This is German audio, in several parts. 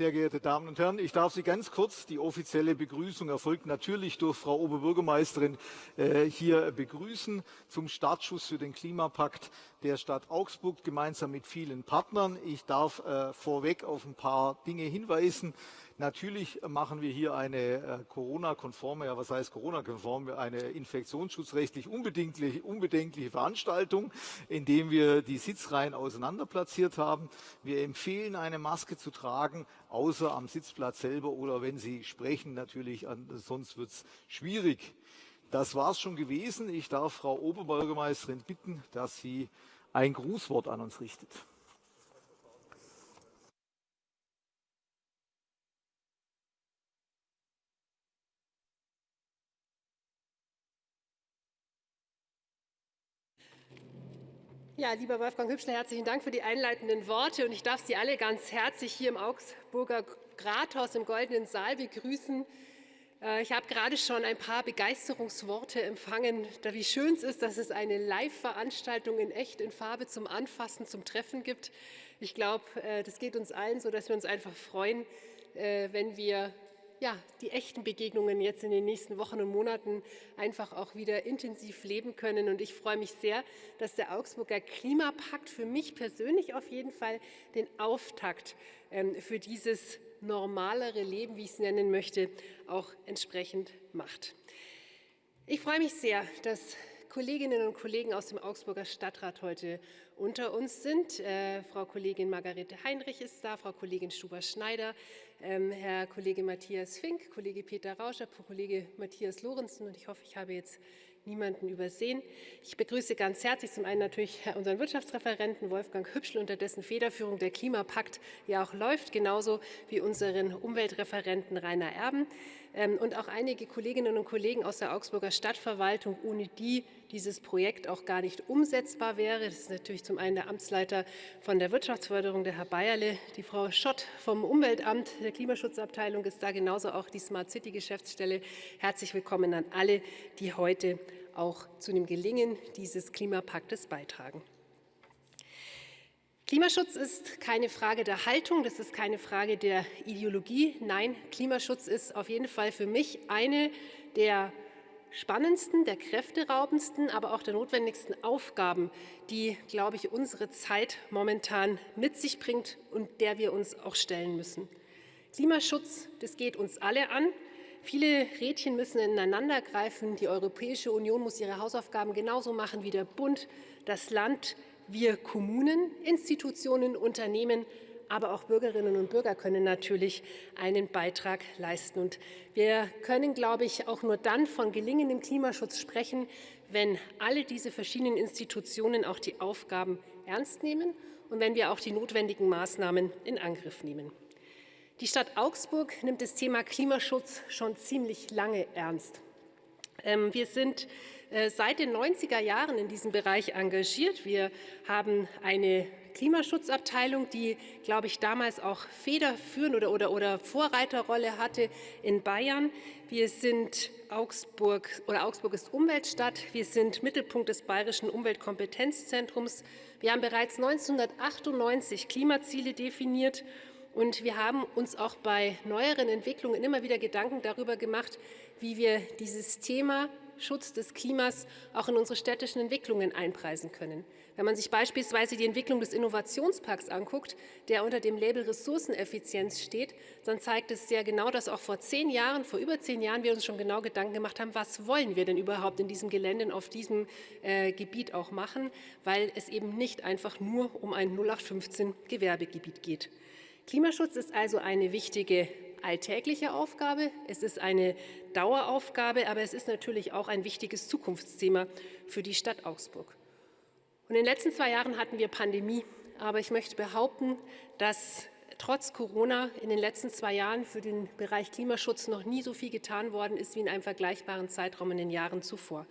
Sehr geehrte Damen und Herren, ich darf Sie ganz kurz, die offizielle Begrüßung erfolgt natürlich durch Frau Oberbürgermeisterin äh, hier begrüßen zum Startschuss für den Klimapakt der Stadt Augsburg gemeinsam mit vielen Partnern. Ich darf äh, vorweg auf ein paar Dinge hinweisen. Natürlich machen wir hier eine äh, Corona-konforme, ja was heißt Corona-konform, eine infektionsschutzrechtlich unbedenkliche, Veranstaltung, indem wir die Sitzreihen auseinander platziert haben. Wir empfehlen, eine Maske zu tragen, außer am Sitzplatz selber oder wenn Sie sprechen natürlich, sonst wird es schwierig. Das war es schon gewesen. Ich darf Frau Oberbürgermeisterin bitten, dass sie ein Grußwort an uns richtet. Ja, lieber Wolfgang Hübschler, herzlichen Dank für die einleitenden Worte. Und ich darf Sie alle ganz herzlich hier im Augsburger Rathaus im Goldenen Saal begrüßen. Äh, ich habe gerade schon ein paar Begeisterungsworte empfangen, wie schön es ist, dass es eine Live-Veranstaltung in echt, in Farbe zum Anfassen, zum Treffen gibt. Ich glaube, äh, das geht uns allen so, dass wir uns einfach freuen, äh, wenn wir ja, die echten Begegnungen jetzt in den nächsten Wochen und Monaten einfach auch wieder intensiv leben können. Und ich freue mich sehr, dass der Augsburger Klimapakt für mich persönlich auf jeden Fall den Auftakt ähm, für dieses normalere Leben, wie ich es nennen möchte, auch entsprechend macht. Ich freue mich sehr, dass Kolleginnen und Kollegen aus dem Augsburger Stadtrat heute unter uns sind. Äh, Frau Kollegin Margarete Heinrich ist da, Frau Kollegin Stuber-Schneider, Herr Kollege Matthias Fink, Kollege Peter Rauscher, Kollege Matthias Lorenzen und ich hoffe, ich habe jetzt niemanden übersehen. Ich begrüße ganz herzlich zum einen natürlich unseren Wirtschaftsreferenten Wolfgang Hübschel, unter dessen Federführung der Klimapakt ja auch läuft, genauso wie unseren Umweltreferenten Rainer Erben ähm, und auch einige Kolleginnen und Kollegen aus der Augsburger Stadtverwaltung, ohne die dieses Projekt auch gar nicht umsetzbar wäre. Das ist natürlich zum einen der Amtsleiter von der Wirtschaftsförderung, der Herr Bayerle, die Frau Schott vom Umweltamt, der Klimaschutzabteilung ist da, genauso auch die Smart City Geschäftsstelle. Herzlich willkommen an alle, die heute auch zu dem Gelingen dieses Klimapaktes beitragen. Klimaschutz ist keine Frage der Haltung, das ist keine Frage der Ideologie. Nein, Klimaschutz ist auf jeden Fall für mich eine der spannendsten, der kräfteraubendsten, aber auch der notwendigsten Aufgaben, die, glaube ich, unsere Zeit momentan mit sich bringt und der wir uns auch stellen müssen. Klimaschutz, das geht uns alle an. Viele Rädchen müssen ineinander greifen. Die Europäische Union muss ihre Hausaufgaben genauso machen wie der Bund, das Land, wir Kommunen, Institutionen, Unternehmen, aber auch Bürgerinnen und Bürger können natürlich einen Beitrag leisten. Und wir können, glaube ich, auch nur dann von gelingendem Klimaschutz sprechen, wenn alle diese verschiedenen Institutionen auch die Aufgaben ernst nehmen und wenn wir auch die notwendigen Maßnahmen in Angriff nehmen. Die Stadt Augsburg nimmt das Thema Klimaschutz schon ziemlich lange ernst. Ähm, wir sind seit den 90er Jahren in diesem Bereich engagiert. Wir haben eine Klimaschutzabteilung, die, glaube ich, damals auch federführend oder, oder, oder Vorreiterrolle hatte in Bayern. Wir sind Augsburg oder Augsburg ist Umweltstadt. Wir sind Mittelpunkt des Bayerischen Umweltkompetenzzentrums. Wir haben bereits 1998 Klimaziele definiert und wir haben uns auch bei neueren Entwicklungen immer wieder Gedanken darüber gemacht, wie wir dieses Thema Schutz des Klimas auch in unsere städtischen Entwicklungen einpreisen können. Wenn man sich beispielsweise die Entwicklung des Innovationsparks anguckt, der unter dem Label Ressourceneffizienz steht, dann zeigt es sehr genau, dass auch vor zehn Jahren, vor über zehn Jahren wir uns schon genau Gedanken gemacht haben, was wollen wir denn überhaupt in diesem Gelände, auf diesem äh, Gebiet auch machen, weil es eben nicht einfach nur um ein 0815 Gewerbegebiet geht. Klimaschutz ist also eine wichtige alltägliche Aufgabe, es ist eine Daueraufgabe, aber es ist natürlich auch ein wichtiges Zukunftsthema für die Stadt Augsburg. Und in den letzten zwei Jahren hatten wir Pandemie, aber ich möchte behaupten, dass trotz Corona in den letzten zwei Jahren für den Bereich Klimaschutz noch nie so viel getan worden ist wie in einem vergleichbaren Zeitraum in den Jahren zuvor.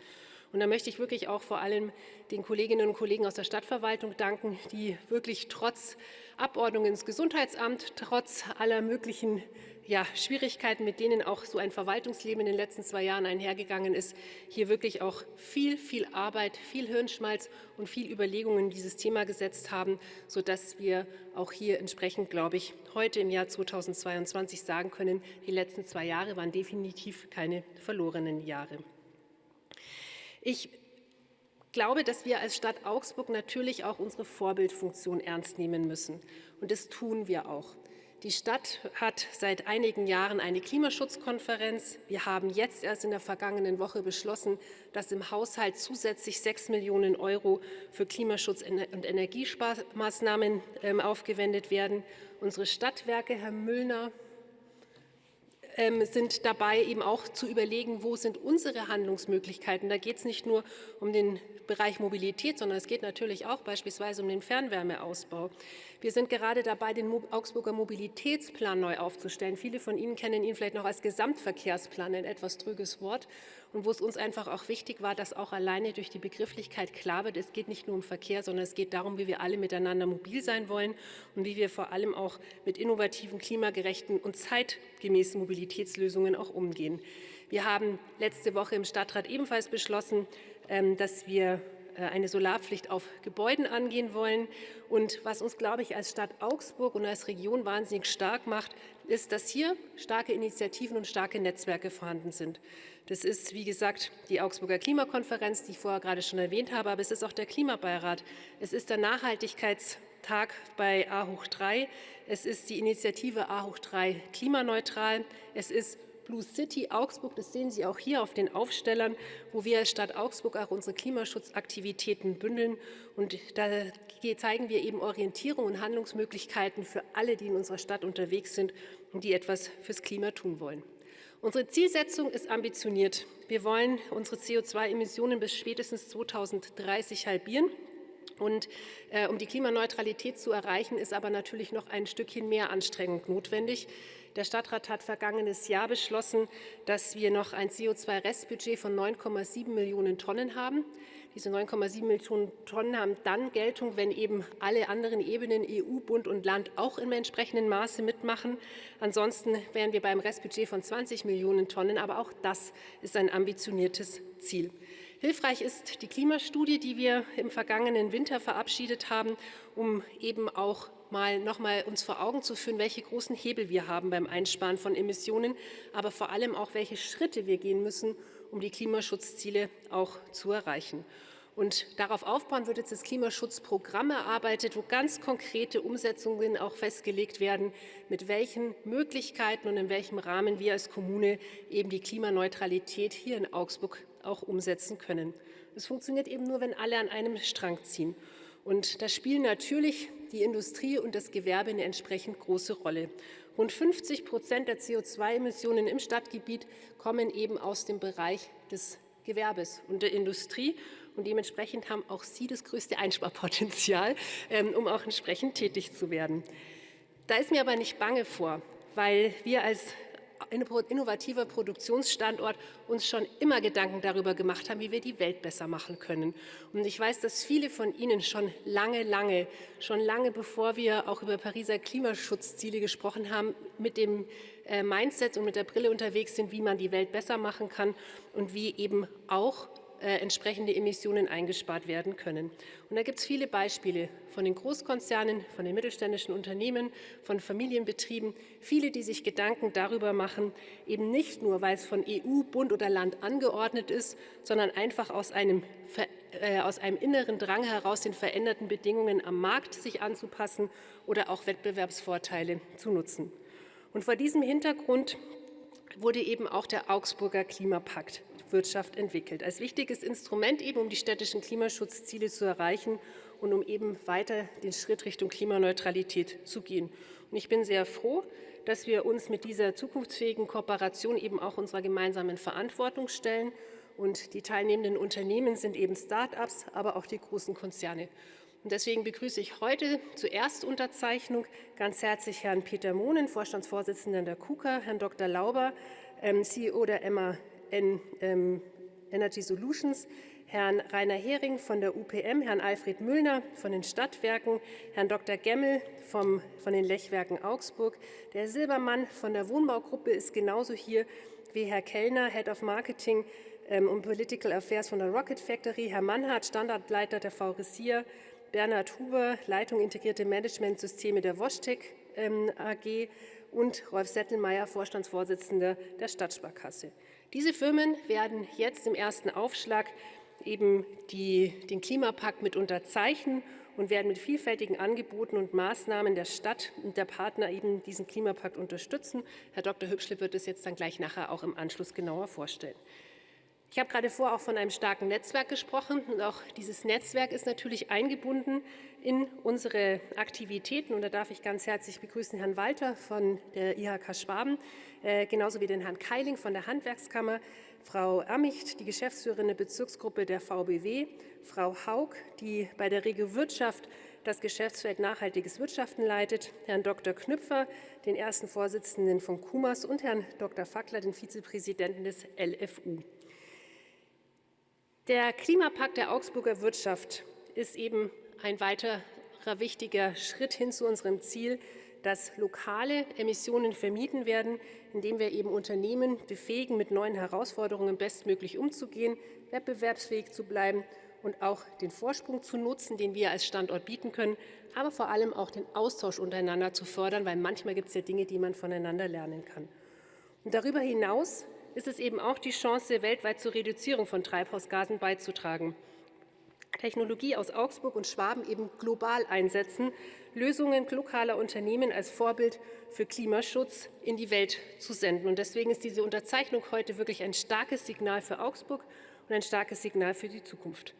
Und da möchte ich wirklich auch vor allem den Kolleginnen und Kollegen aus der Stadtverwaltung danken, die wirklich trotz Abordnung ins Gesundheitsamt, trotz aller möglichen ja, Schwierigkeiten, mit denen auch so ein Verwaltungsleben in den letzten zwei Jahren einhergegangen ist, hier wirklich auch viel, viel Arbeit, viel Hirnschmalz und viel Überlegungen in dieses Thema gesetzt haben, sodass wir auch hier entsprechend, glaube ich, heute im Jahr 2022 sagen können, die letzten zwei Jahre waren definitiv keine verlorenen Jahre. Ich glaube, dass wir als Stadt Augsburg natürlich auch unsere Vorbildfunktion ernst nehmen müssen. Und das tun wir auch. Die Stadt hat seit einigen Jahren eine Klimaschutzkonferenz. Wir haben jetzt erst in der vergangenen Woche beschlossen, dass im Haushalt zusätzlich 6 Millionen Euro für Klimaschutz und Energiesparmaßnahmen ähm, aufgewendet werden. Unsere Stadtwerke, Herr Müllner, sind dabei, eben auch zu überlegen, wo sind unsere Handlungsmöglichkeiten. Da geht es nicht nur um den Bereich Mobilität, sondern es geht natürlich auch beispielsweise um den Fernwärmeausbau. Wir sind gerade dabei, den Augsburger Mobilitätsplan neu aufzustellen. Viele von Ihnen kennen ihn vielleicht noch als Gesamtverkehrsplan, ein etwas trüges Wort und wo es uns einfach auch wichtig war, dass auch alleine durch die Begrifflichkeit klar wird, es geht nicht nur um Verkehr, sondern es geht darum, wie wir alle miteinander mobil sein wollen und wie wir vor allem auch mit innovativen, klimagerechten und zeitgemäßen Mobilitätslösungen auch umgehen. Wir haben letzte Woche im Stadtrat ebenfalls beschlossen, ähm, dass wir eine Solarpflicht auf Gebäuden angehen wollen. Und was uns, glaube ich, als Stadt Augsburg und als Region wahnsinnig stark macht, ist, dass hier starke Initiativen und starke Netzwerke vorhanden sind. Das ist, wie gesagt, die Augsburger Klimakonferenz, die ich vorher gerade schon erwähnt habe, aber es ist auch der Klimabeirat. Es ist der Nachhaltigkeitstag bei A hoch 3. Es ist die Initiative A hoch 3 klimaneutral. Es ist Blue City Augsburg, das sehen Sie auch hier auf den Aufstellern, wo wir als Stadt Augsburg auch unsere Klimaschutzaktivitäten bündeln. Und da zeigen wir eben Orientierung und Handlungsmöglichkeiten für alle, die in unserer Stadt unterwegs sind und die etwas fürs Klima tun wollen. Unsere Zielsetzung ist ambitioniert. Wir wollen unsere CO2-Emissionen bis spätestens 2030 halbieren. Und äh, um die Klimaneutralität zu erreichen, ist aber natürlich noch ein Stückchen mehr Anstrengung notwendig. Der Stadtrat hat vergangenes Jahr beschlossen, dass wir noch ein CO2-Restbudget von 9,7 Millionen Tonnen haben. Diese 9,7 Millionen Tonnen haben dann Geltung, wenn eben alle anderen Ebenen, EU, Bund und Land, auch im entsprechenden Maße mitmachen. Ansonsten wären wir beim Restbudget von 20 Millionen Tonnen, aber auch das ist ein ambitioniertes Ziel. Hilfreich ist die Klimastudie, die wir im vergangenen Winter verabschiedet haben, um eben auch mal noch mal uns vor Augen zu führen, welche großen Hebel wir haben beim Einsparen von Emissionen, aber vor allem auch, welche Schritte wir gehen müssen, um die Klimaschutzziele auch zu erreichen. Und darauf aufbauen wird jetzt das Klimaschutzprogramm erarbeitet, wo ganz konkrete Umsetzungen auch festgelegt werden, mit welchen Möglichkeiten und in welchem Rahmen wir als Kommune eben die Klimaneutralität hier in Augsburg auch umsetzen können. Es funktioniert eben nur, wenn alle an einem Strang ziehen. Und da spielen natürlich die Industrie und das Gewerbe eine entsprechend große Rolle. Rund 50 Prozent der CO2-Emissionen im Stadtgebiet kommen eben aus dem Bereich des Gewerbes und der Industrie. Und dementsprechend haben auch sie das größte Einsparpotenzial, ähm, um auch entsprechend tätig zu werden. Da ist mir aber nicht bange vor, weil wir als innovativer Produktionsstandort uns schon immer Gedanken darüber gemacht haben, wie wir die Welt besser machen können. Und ich weiß, dass viele von Ihnen schon lange, lange, schon lange bevor wir auch über Pariser Klimaschutzziele gesprochen haben, mit dem äh, Mindset und mit der Brille unterwegs sind, wie man die Welt besser machen kann und wie eben auch äh, entsprechende Emissionen eingespart werden können. Und da gibt es viele Beispiele von den Großkonzernen, von den mittelständischen Unternehmen, von Familienbetrieben, viele, die sich Gedanken darüber machen, eben nicht nur, weil es von EU, Bund oder Land angeordnet ist, sondern einfach aus einem, äh, aus einem inneren Drang heraus, den veränderten Bedingungen am Markt sich anzupassen oder auch Wettbewerbsvorteile zu nutzen. Und vor diesem Hintergrund wurde eben auch der Augsburger Klimapakt Wirtschaft entwickelt. Als wichtiges Instrument eben, um die städtischen Klimaschutzziele zu erreichen und um eben weiter den Schritt Richtung Klimaneutralität zu gehen. Und ich bin sehr froh, dass wir uns mit dieser zukunftsfähigen Kooperation eben auch unserer gemeinsamen Verantwortung stellen. Und die teilnehmenden Unternehmen sind eben Start-ups, aber auch die großen Konzerne. Und deswegen begrüße ich heute zur Erstunterzeichnung ganz herzlich Herrn Peter Mohnen, Vorstandsvorsitzender der KUKA, Herrn Dr. Lauber, ähm, CEO der Emma Energy Solutions, Herrn Rainer Hering von der UPM, Herrn Alfred Müllner von den Stadtwerken, Herrn Dr. Gemmel vom, von den Lechwerken Augsburg. Der Silbermann von der Wohnbaugruppe ist genauso hier wie Herr Kellner, Head of Marketing ähm, und Political Affairs von der Rocket Factory, Herr Mannhardt, Standardleiter der VRSIA, Bernhard Huber, Leitung Integrierte Managementsysteme der Washtec ähm, AG und Rolf Settelmeier, Vorstandsvorsitzender der Stadtsparkasse. Diese Firmen werden jetzt im ersten Aufschlag eben die, den Klimapakt mit unterzeichnen und werden mit vielfältigen Angeboten und Maßnahmen der Stadt und der Partner eben diesen Klimapakt unterstützen. Herr Dr. Hübschle wird es jetzt dann gleich nachher auch im Anschluss genauer vorstellen. Ich habe gerade vor auch von einem starken Netzwerk gesprochen und auch dieses Netzwerk ist natürlich eingebunden in unsere Aktivitäten und da darf ich ganz herzlich begrüßen Herrn Walter von der IHK Schwaben, äh, genauso wie den Herrn Keiling von der Handwerkskammer, Frau Ammicht, die Geschäftsführerin der Bezirksgruppe der VBW, Frau Haug, die bei der Regio Wirtschaft das Geschäftsfeld Nachhaltiges Wirtschaften leitet, Herrn Dr. Knüpfer, den ersten Vorsitzenden von KUMAS und Herrn Dr. Fackler, den Vizepräsidenten des LFU. Der Klimapakt der Augsburger Wirtschaft ist eben ein weiterer wichtiger Schritt hin zu unserem Ziel, dass lokale Emissionen vermieden werden, indem wir eben Unternehmen befähigen, mit neuen Herausforderungen bestmöglich umzugehen, wettbewerbsfähig zu bleiben und auch den Vorsprung zu nutzen, den wir als Standort bieten können, aber vor allem auch den Austausch untereinander zu fördern, weil manchmal gibt es ja Dinge, die man voneinander lernen kann. Und darüber hinaus ist es eben auch die Chance, weltweit zur Reduzierung von Treibhausgasen beizutragen. Technologie aus Augsburg und Schwaben eben global einsetzen, Lösungen lokaler Unternehmen als Vorbild für Klimaschutz in die Welt zu senden. Und deswegen ist diese Unterzeichnung heute wirklich ein starkes Signal für Augsburg und ein starkes Signal für die Zukunft.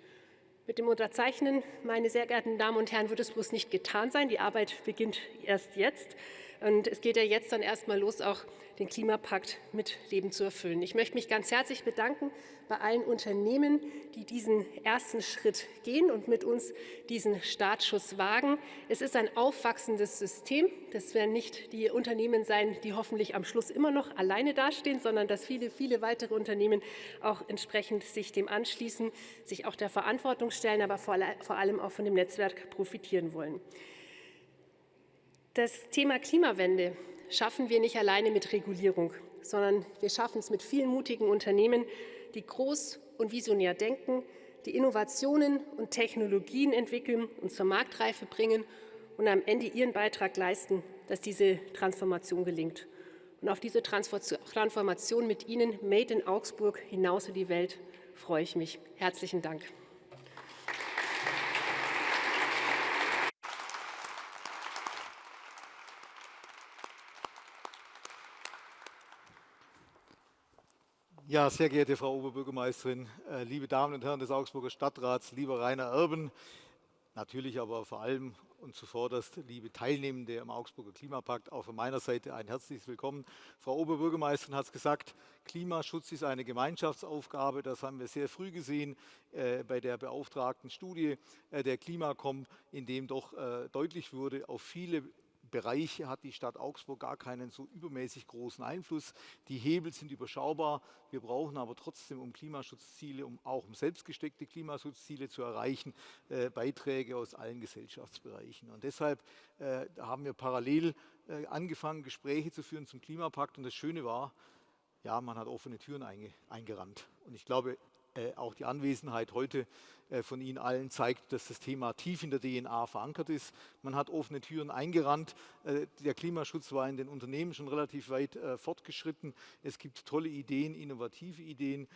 Mit dem Unterzeichnen, meine sehr geehrten Damen und Herren, wird es bloß nicht getan sein. Die Arbeit beginnt erst jetzt. Und es geht ja jetzt dann erstmal los, auch den Klimapakt mit Leben zu erfüllen. Ich möchte mich ganz herzlich bedanken bei allen Unternehmen, die diesen ersten Schritt gehen und mit uns diesen Startschuss wagen. Es ist ein aufwachsendes System. Das werden nicht die Unternehmen sein, die hoffentlich am Schluss immer noch alleine dastehen, sondern dass viele, viele weitere Unternehmen auch entsprechend sich dem anschließen, sich auch der Verantwortung stellen, aber vor allem auch von dem Netzwerk profitieren wollen. Das Thema Klimawende schaffen wir nicht alleine mit Regulierung, sondern wir schaffen es mit vielen mutigen Unternehmen, die groß und visionär denken, die Innovationen und Technologien entwickeln und zur Marktreife bringen und am Ende ihren Beitrag leisten, dass diese Transformation gelingt. Und auf diese Transformation mit Ihnen, Made in Augsburg, hinaus in die Welt, freue ich mich. Herzlichen Dank. Ja, sehr geehrte Frau Oberbürgermeisterin, äh, liebe Damen und Herren des Augsburger Stadtrats, lieber Rainer Erben, natürlich aber vor allem und zuvorderst liebe Teilnehmende am Augsburger Klimapakt, auch von meiner Seite ein herzliches Willkommen. Frau Oberbürgermeisterin hat es gesagt, Klimaschutz ist eine Gemeinschaftsaufgabe. Das haben wir sehr früh gesehen äh, bei der beauftragten Studie äh, der Klimakom, in dem doch äh, deutlich wurde, auf viele Bereiche hat die Stadt Augsburg gar keinen so übermäßig großen Einfluss. Die Hebel sind überschaubar. Wir brauchen aber trotzdem, um Klimaschutzziele, um auch um selbstgesteckte Klimaschutzziele zu erreichen, äh, Beiträge aus allen Gesellschaftsbereichen. Und deshalb äh, haben wir parallel äh, angefangen, Gespräche zu führen zum Klimapakt. Und das Schöne war, ja, man hat offene Türen einge eingerannt. Und ich glaube, auch die Anwesenheit heute äh, von Ihnen allen zeigt, dass das Thema tief in der DNA verankert ist. Man hat offene Türen eingerannt. Äh, der Klimaschutz war in den Unternehmen schon relativ weit fortgeschritten. Es gibt tolle Ideen, innovative Ideen.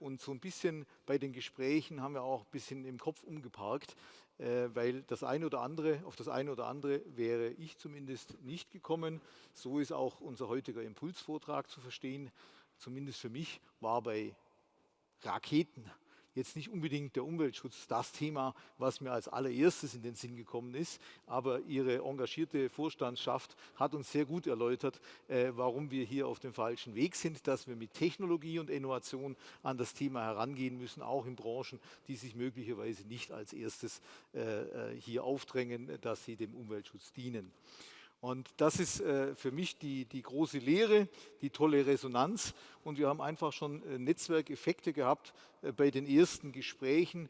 Und so ein bisschen bei den Gesprächen haben wir auch ein bisschen im Kopf umgeparkt, weil das eine oder andere, auf das eine oder andere wäre ich zumindest nicht gekommen. So ist auch unser heutiger Impulsvortrag zu verstehen. Zumindest für mich war bei Raketen jetzt nicht unbedingt der Umweltschutz das Thema, was mir als allererstes in den Sinn gekommen ist, aber Ihre engagierte Vorstandschaft hat uns sehr gut erläutert, äh, warum wir hier auf dem falschen Weg sind, dass wir mit Technologie und Innovation an das Thema herangehen müssen, auch in Branchen, die sich möglicherweise nicht als erstes äh, äh hier aufdrängen, dass sie dem Umweltschutz dienen. Und das ist äh, für mich die, die große Lehre, die tolle Resonanz. Und wir haben einfach schon äh, Netzwerkeffekte gehabt äh, bei den ersten Gesprächen.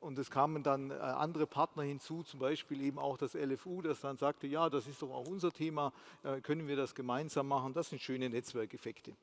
Und, es kamen dann andere Partner hinzu, zum Beispiel eben auch das LFU, das dann sagte, ja, das ist doch auch unser Thema, können wir das gemeinsam machen. Das sind schöne Netzwerkeffekte.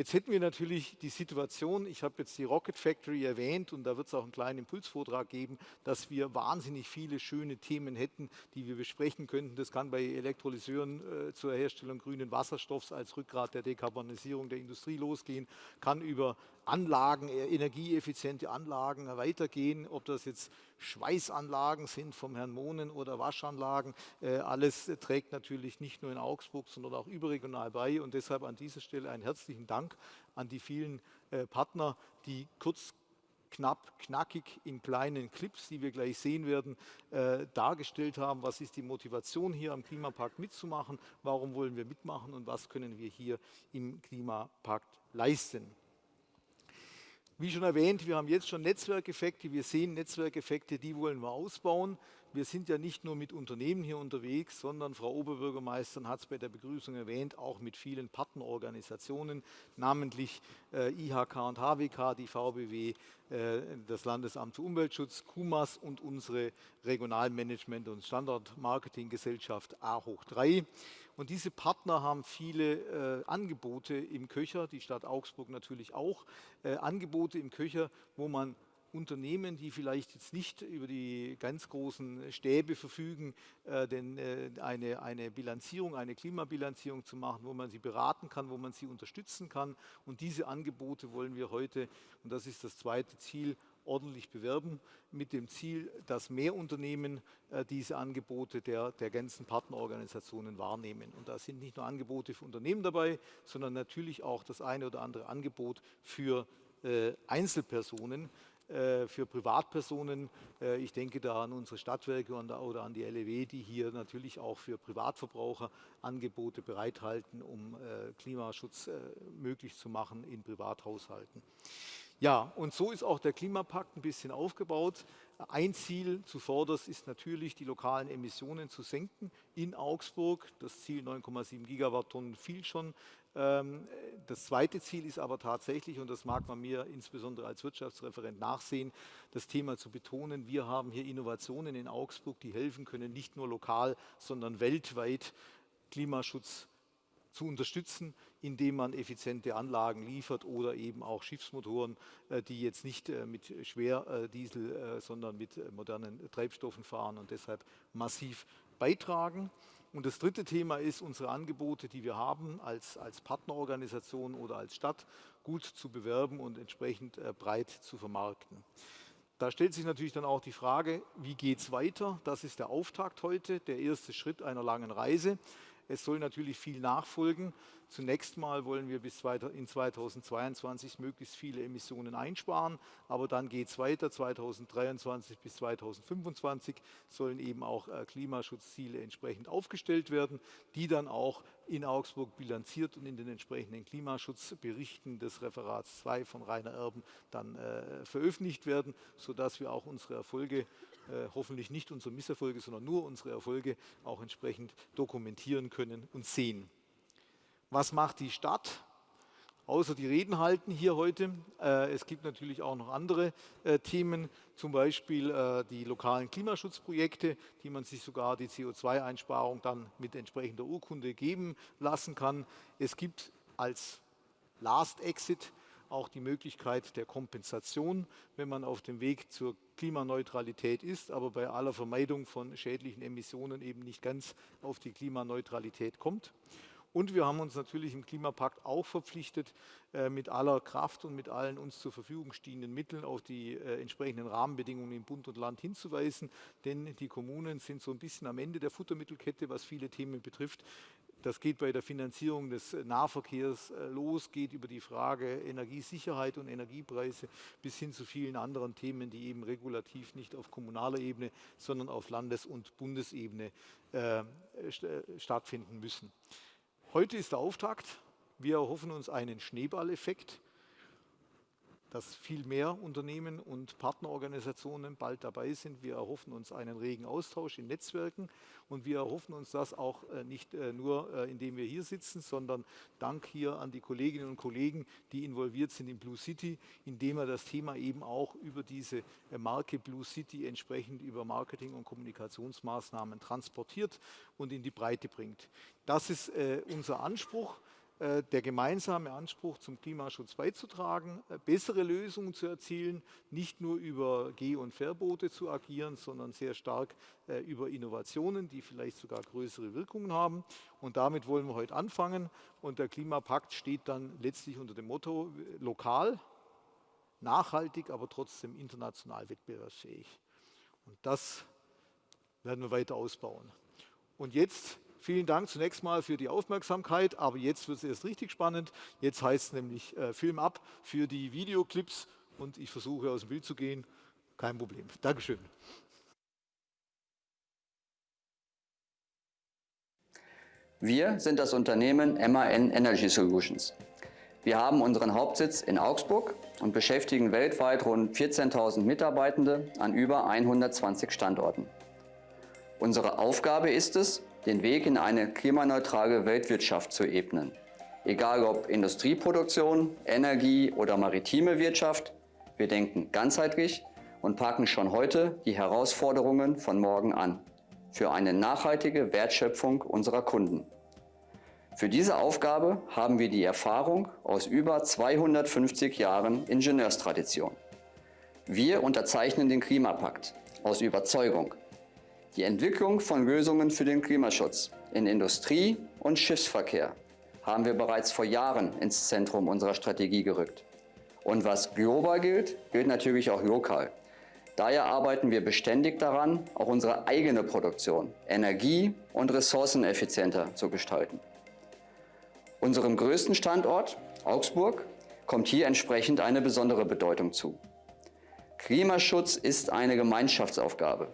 Jetzt hätten wir natürlich die Situation, ich habe jetzt die Rocket Factory erwähnt und da wird es auch einen kleinen Impulsvortrag geben, dass wir wahnsinnig viele schöne Themen hätten, die wir besprechen könnten. Das kann bei Elektrolyseuren äh, zur Herstellung grünen Wasserstoffs als Rückgrat der Dekarbonisierung der Industrie losgehen, kann über Anlagen, äh, energieeffiziente Anlagen weitergehen, ob das jetzt Schweißanlagen sind vom Herrn Mohnen oder Waschanlagen. Äh, alles trägt natürlich nicht nur in Augsburg, sondern auch überregional bei. Und deshalb an dieser Stelle einen herzlichen Dank an die vielen äh, Partner, die kurz knapp, knackig in kleinen Clips, die wir gleich sehen werden, äh, dargestellt haben, was ist die Motivation hier am Klimapakt mitzumachen, warum wollen wir mitmachen und was können wir hier im Klimapakt leisten. Wie schon erwähnt, wir haben jetzt schon Netzwerkeffekte. Wir sehen Netzwerkeffekte, die wollen wir ausbauen. Wir sind ja nicht nur mit Unternehmen hier unterwegs, sondern Frau Oberbürgermeisterin hat es bei der Begrüßung erwähnt, auch mit vielen Partnerorganisationen, namentlich äh, IHK und HWK, die VBW, äh, das Landesamt für Umweltschutz, KUMAS und unsere Regionalmanagement- und Standortmarketinggesellschaft A hoch 3. Und diese Partner haben viele äh, Angebote im Köcher, die Stadt Augsburg natürlich auch, äh, Angebote im Köcher, wo man Unternehmen, die vielleicht jetzt nicht über die ganz großen Stäbe verfügen, äh, denn äh, eine, eine Bilanzierung, eine Klimabilanzierung zu machen, wo man sie beraten kann, wo man sie unterstützen kann. Und diese Angebote wollen wir heute, und das ist das zweite Ziel, ordentlich bewerben, mit dem Ziel, dass mehr Unternehmen äh, diese Angebote der, der ganzen Partnerorganisationen wahrnehmen. Und da sind nicht nur Angebote für Unternehmen dabei, sondern natürlich auch das eine oder andere Angebot für äh, Einzelpersonen, für Privatpersonen. Äh, ich denke da an unsere Stadtwerke oder an die LEW, die hier natürlich auch für Privatverbraucher Angebote bereithalten, um äh, Klimaschutz möglich zu machen in Privathaushalten. Ja, und so ist auch der Klimapakt ein bisschen aufgebaut. Ein Ziel zuvorderst ist natürlich, die lokalen Emissionen zu senken in Augsburg. Das Ziel 9,7 Gigawatttonnen fiel schon. Ähm, das zweite Ziel ist aber tatsächlich, und das mag man mir insbesondere als Wirtschaftsreferent nachsehen, das Thema zu betonen, wir haben hier Innovationen in Augsburg, die helfen können, nicht nur lokal, sondern weltweit Klimaschutz zu unterstützen, indem man effiziente Anlagen liefert oder eben auch Schiffsmotoren, äh, die jetzt nicht äh, mit Schwerdiesel, äh, sondern mit modernen Treibstoffen fahren und deshalb massiv beitragen. Und das dritte Thema ist, unsere Angebote, die wir haben, als, als Partnerorganisation oder als Stadt gut zu bewerben und entsprechend breit zu vermarkten. Da stellt sich natürlich dann auch die Frage, wie geht es weiter? Das ist der Auftakt heute, der erste Schritt einer langen Reise. Es soll natürlich viel nachfolgen. Zunächst mal wollen wir bis in 2022 möglichst viele Emissionen einsparen, aber dann geht es weiter. 2023 bis 2025 sollen eben auch äh, Klimaschutzziele entsprechend aufgestellt werden, die dann auch in Augsburg bilanziert und in den entsprechenden Klimaschutzberichten des Referats 2 von Rainer Erben dann äh, veröffentlicht werden, sodass wir auch unsere Erfolge hoffentlich nicht unsere Misserfolge, sondern nur unsere Erfolge auch entsprechend dokumentieren können und sehen. Was macht die Stadt? Außer die Reden halten hier heute. Äh, es gibt natürlich auch noch andere äh, Themen, zum Beispiel äh, die lokalen Klimaschutzprojekte, die man sich sogar die CO2-Einsparung dann mit entsprechender Urkunde geben lassen kann. Es gibt als Last Exit auch die Möglichkeit der Kompensation, wenn man auf dem Weg zur Klimaneutralität ist, aber bei aller Vermeidung von schädlichen Emissionen eben nicht ganz auf die Klimaneutralität kommt. Und wir haben uns natürlich im Klimapakt auch verpflichtet, äh, mit aller Kraft und mit allen uns zur Verfügung stehenden Mitteln auf die äh, entsprechenden Rahmenbedingungen in Bund und Land hinzuweisen. Denn die Kommunen sind so ein bisschen am Ende der Futtermittelkette, was viele Themen betrifft. Das geht bei der Finanzierung des Nahverkehrs äh, los, geht über die Frage Energiesicherheit und Energiepreise bis hin zu vielen anderen Themen, die eben regulativ nicht auf kommunaler Ebene, sondern auf Landes- und Bundesebene äh, stattfinden müssen. Heute ist der Auftakt. Wir erhoffen uns einen Schneeballeffekt. Dass viel mehr Unternehmen und Partnerorganisationen bald dabei sind. Wir erhoffen uns einen regen Austausch in Netzwerken und wir erhoffen uns das auch äh, nicht äh, nur, äh, indem wir hier sitzen, sondern dank hier an die Kolleginnen und Kollegen, die involviert sind in Blue City, indem er das Thema eben auch über diese Marke Blue City entsprechend über Marketing- und Kommunikationsmaßnahmen transportiert und in die Breite bringt. Das ist unser Anspruch. Äh, der gemeinsame Anspruch zum Klimaschutz beizutragen, äh, bessere Lösungen zu erzielen, nicht nur über Geh- und Verbote zu agieren, sondern sehr stark äh, über Innovationen, die vielleicht sogar größere Wirkungen haben. Und damit wollen wir heute anfangen. Und der Klimapakt steht dann letztlich unter dem Motto lokal, nachhaltig, aber trotzdem international wettbewerbsfähig. Und das werden wir weiter ausbauen. Und jetzt Vielen Dank zunächst mal für die Aufmerksamkeit, aber jetzt wird es erst richtig spannend. Jetzt heißt es nämlich äh, Film ab für die Videoclips und ich versuche aus dem Bild zu gehen. Kein Problem. Dankeschön. Wir sind das Unternehmen MAN Energy Solutions. Wir haben unseren Hauptsitz in Augsburg und beschäftigen weltweit rund 14.000 Mitarbeitende an über 120 Standorten. Unsere Aufgabe ist es, den Weg in eine klimaneutrale Weltwirtschaft zu ebnen. Egal ob Industrieproduktion, Energie oder maritime Wirtschaft, wir denken ganzheitlich und packen schon heute die Herausforderungen von morgen an für eine nachhaltige Wertschöpfung unserer Kunden. Für diese Aufgabe haben wir die Erfahrung aus über 250 Jahren Ingenieurstradition. Wir unterzeichnen den Klimapakt aus Überzeugung die Entwicklung von Lösungen für den Klimaschutz in Industrie und Schiffsverkehr haben wir bereits vor Jahren ins Zentrum unserer Strategie gerückt. Und was global gilt, gilt natürlich auch lokal. Daher arbeiten wir beständig daran, auch unsere eigene Produktion energie- und ressourceneffizienter zu gestalten. Unserem größten Standort, Augsburg, kommt hier entsprechend eine besondere Bedeutung zu. Klimaschutz ist eine Gemeinschaftsaufgabe.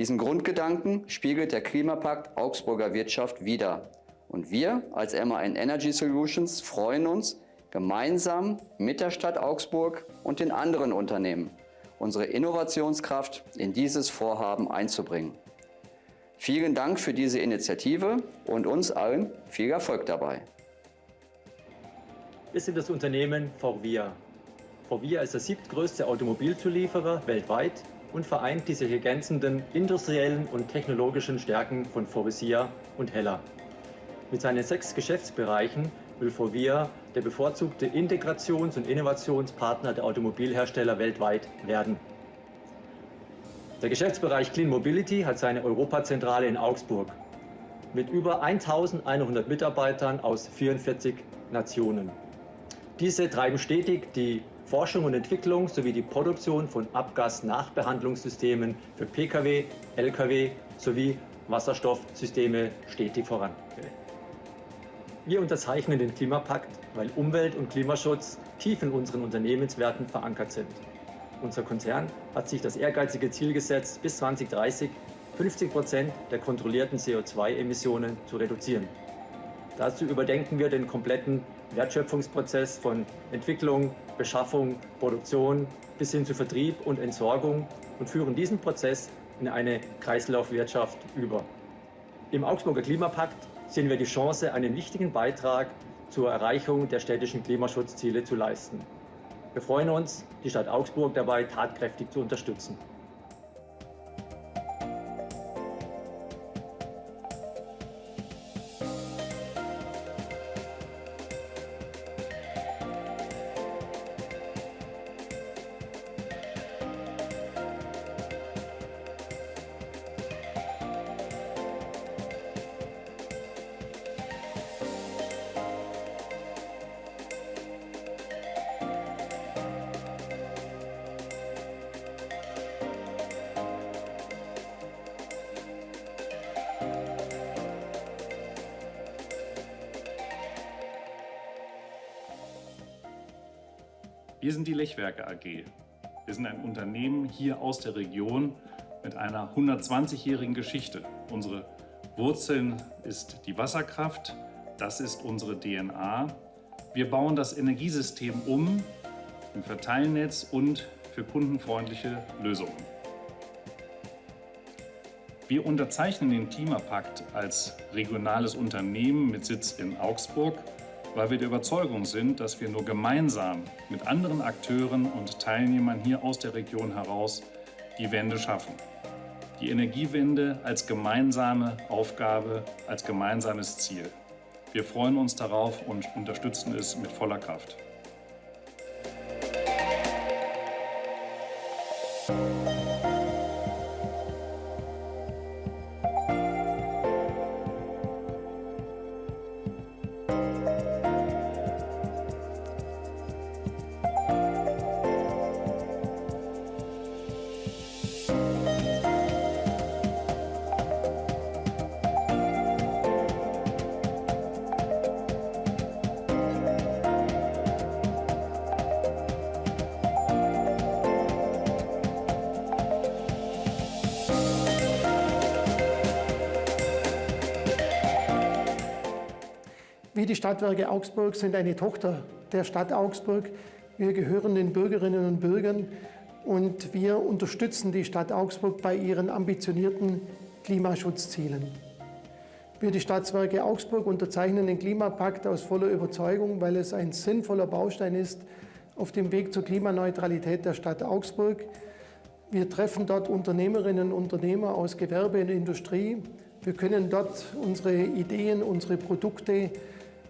Diesen Grundgedanken spiegelt der Klimapakt Augsburger Wirtschaft wider. Und wir als MAN Energy Solutions freuen uns, gemeinsam mit der Stadt Augsburg und den anderen Unternehmen unsere Innovationskraft in dieses Vorhaben einzubringen. Vielen Dank für diese Initiative und uns allen viel Erfolg dabei. Wir sind das Unternehmen Forvia. Forvia ist der siebtgrößte Automobilzulieferer weltweit und vereint die sich ergänzenden industriellen und technologischen Stärken von Forvisia und Hella. Mit seinen sechs Geschäftsbereichen will Forvia der bevorzugte Integrations- und Innovationspartner der Automobilhersteller weltweit werden. Der Geschäftsbereich Clean Mobility hat seine Europazentrale in Augsburg mit über 1100 Mitarbeitern aus 44 Nationen. Diese treiben stetig die Forschung und Entwicklung sowie die Produktion von Abgasnachbehandlungssystemen für Pkw, Lkw sowie Wasserstoffsysteme stetig voran. Wir unterzeichnen den Klimapakt, weil Umwelt- und Klimaschutz tief in unseren Unternehmenswerten verankert sind. Unser Konzern hat sich das ehrgeizige Ziel gesetzt, bis 2030 50 Prozent der kontrollierten CO2-Emissionen zu reduzieren. Dazu überdenken wir den kompletten Wertschöpfungsprozess von Entwicklung, Beschaffung, Produktion bis hin zu Vertrieb und Entsorgung und führen diesen Prozess in eine Kreislaufwirtschaft über. Im Augsburger Klimapakt sehen wir die Chance, einen wichtigen Beitrag zur Erreichung der städtischen Klimaschutzziele zu leisten. Wir freuen uns, die Stadt Augsburg dabei tatkräftig zu unterstützen. Wir sind die Lechwerke AG. Wir sind ein Unternehmen hier aus der Region mit einer 120-jährigen Geschichte. Unsere Wurzeln ist die Wasserkraft, das ist unsere DNA. Wir bauen das Energiesystem um im Verteilnetz und für kundenfreundliche Lösungen. Wir unterzeichnen den Klimapakt als regionales Unternehmen mit Sitz in Augsburg, weil wir der Überzeugung sind, dass wir nur gemeinsam mit anderen Akteuren und Teilnehmern hier aus der Region heraus die Wende schaffen. Die Energiewende als gemeinsame Aufgabe, als gemeinsames Ziel. Wir freuen uns darauf und unterstützen es mit voller Kraft. Die Stadtwerke Augsburg, sind eine Tochter der Stadt Augsburg. Wir gehören den Bürgerinnen und Bürgern und wir unterstützen die Stadt Augsburg bei ihren ambitionierten Klimaschutzzielen. Wir, die Stadtwerke Augsburg, unterzeichnen den Klimapakt aus voller Überzeugung, weil es ein sinnvoller Baustein ist auf dem Weg zur Klimaneutralität der Stadt Augsburg. Wir treffen dort Unternehmerinnen und Unternehmer aus Gewerbe und Industrie. Wir können dort unsere Ideen, unsere Produkte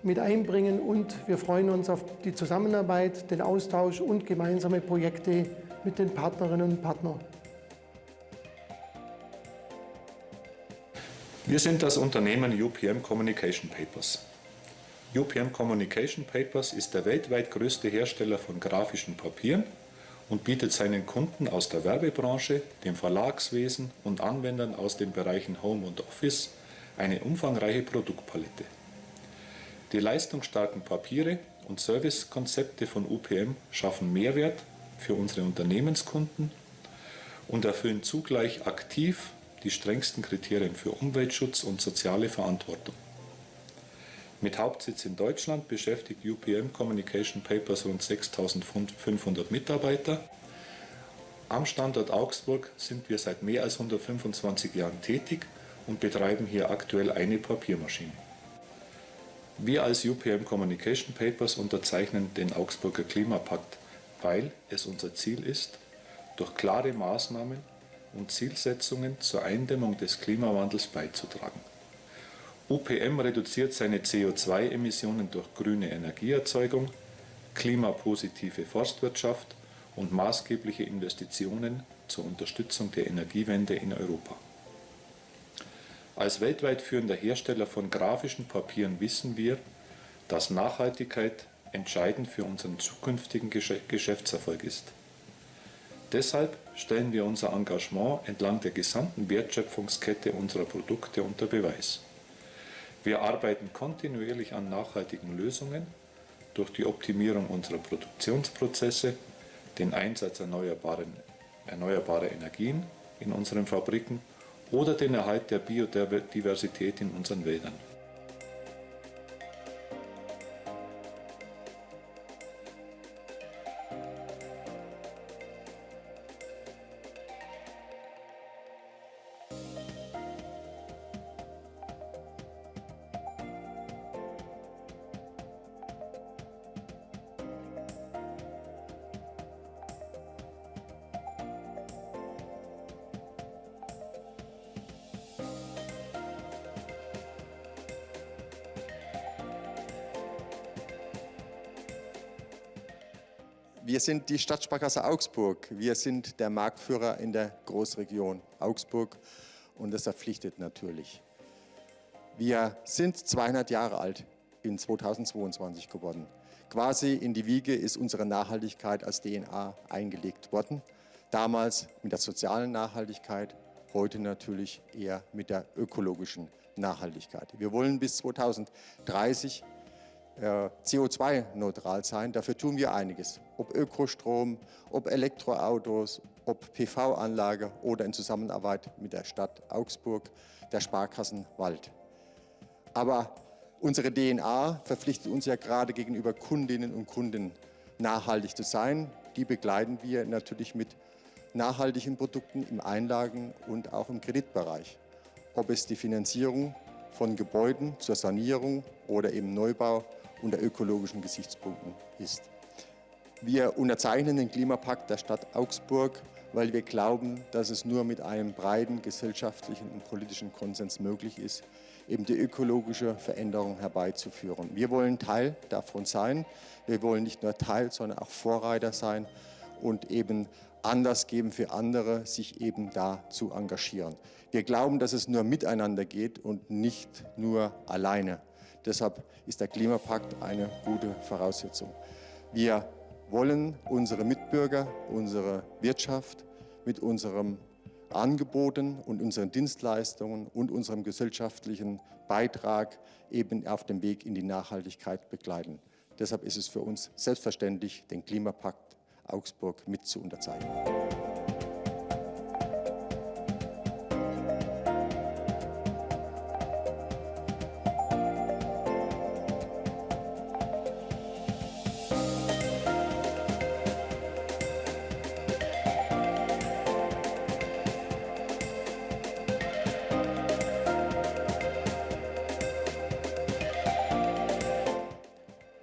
mit einbringen und wir freuen uns auf die Zusammenarbeit, den Austausch und gemeinsame Projekte mit den Partnerinnen und Partnern. Wir sind das Unternehmen UPM Communication Papers. UPM Communication Papers ist der weltweit größte Hersteller von grafischen Papieren und bietet seinen Kunden aus der Werbebranche, dem Verlagswesen und Anwendern aus den Bereichen Home und Office eine umfangreiche Produktpalette. Die leistungsstarken Papiere und Servicekonzepte von UPM schaffen Mehrwert für unsere Unternehmenskunden und erfüllen zugleich aktiv die strengsten Kriterien für Umweltschutz und soziale Verantwortung. Mit Hauptsitz in Deutschland beschäftigt UPM Communication Papers rund 6500 Mitarbeiter. Am Standort Augsburg sind wir seit mehr als 125 Jahren tätig und betreiben hier aktuell eine Papiermaschine. Wir als UPM Communication Papers unterzeichnen den Augsburger Klimapakt, weil es unser Ziel ist, durch klare Maßnahmen und Zielsetzungen zur Eindämmung des Klimawandels beizutragen. UPM reduziert seine CO2-Emissionen durch grüne Energieerzeugung, klimapositive Forstwirtschaft und maßgebliche Investitionen zur Unterstützung der Energiewende in Europa. Als weltweit führender Hersteller von grafischen Papieren wissen wir, dass Nachhaltigkeit entscheidend für unseren zukünftigen Geschäftserfolg ist. Deshalb stellen wir unser Engagement entlang der gesamten Wertschöpfungskette unserer Produkte unter Beweis. Wir arbeiten kontinuierlich an nachhaltigen Lösungen durch die Optimierung unserer Produktionsprozesse, den Einsatz erneuerbarer Energien in unseren Fabriken oder den Erhalt der Biodiversität in unseren Wäldern. Wir sind die Stadtsparkasse Augsburg. Wir sind der Marktführer in der Großregion Augsburg und das verpflichtet natürlich. Wir sind 200 Jahre alt in 2022 geworden. Quasi in die Wiege ist unsere Nachhaltigkeit als DNA eingelegt worden. Damals mit der sozialen Nachhaltigkeit, heute natürlich eher mit der ökologischen Nachhaltigkeit. Wir wollen bis 2030 äh, CO2-neutral sein. Dafür tun wir einiges. Ob Ökostrom, ob Elektroautos, ob PV-Anlage oder in Zusammenarbeit mit der Stadt Augsburg, der Sparkassen Wald. Aber unsere DNA verpflichtet uns ja gerade gegenüber Kundinnen und Kunden nachhaltig zu sein. Die begleiten wir natürlich mit nachhaltigen Produkten im Einlagen- und auch im Kreditbereich. Ob es die Finanzierung von Gebäuden zur Sanierung oder eben Neubau unter ökologischen Gesichtspunkten ist. Wir unterzeichnen den Klimapakt der Stadt Augsburg, weil wir glauben, dass es nur mit einem breiten gesellschaftlichen und politischen Konsens möglich ist, eben die ökologische Veränderung herbeizuführen. Wir wollen Teil davon sein. Wir wollen nicht nur Teil, sondern auch Vorreiter sein und eben Anlass geben für andere, sich eben da zu engagieren. Wir glauben, dass es nur miteinander geht und nicht nur alleine. Deshalb ist der Klimapakt eine gute Voraussetzung. Wir wollen unsere Mitbürger, unsere Wirtschaft mit unseren Angeboten und unseren Dienstleistungen und unserem gesellschaftlichen Beitrag eben auf dem Weg in die Nachhaltigkeit begleiten. Deshalb ist es für uns selbstverständlich, den Klimapakt Augsburg mit zu unterzeichnen.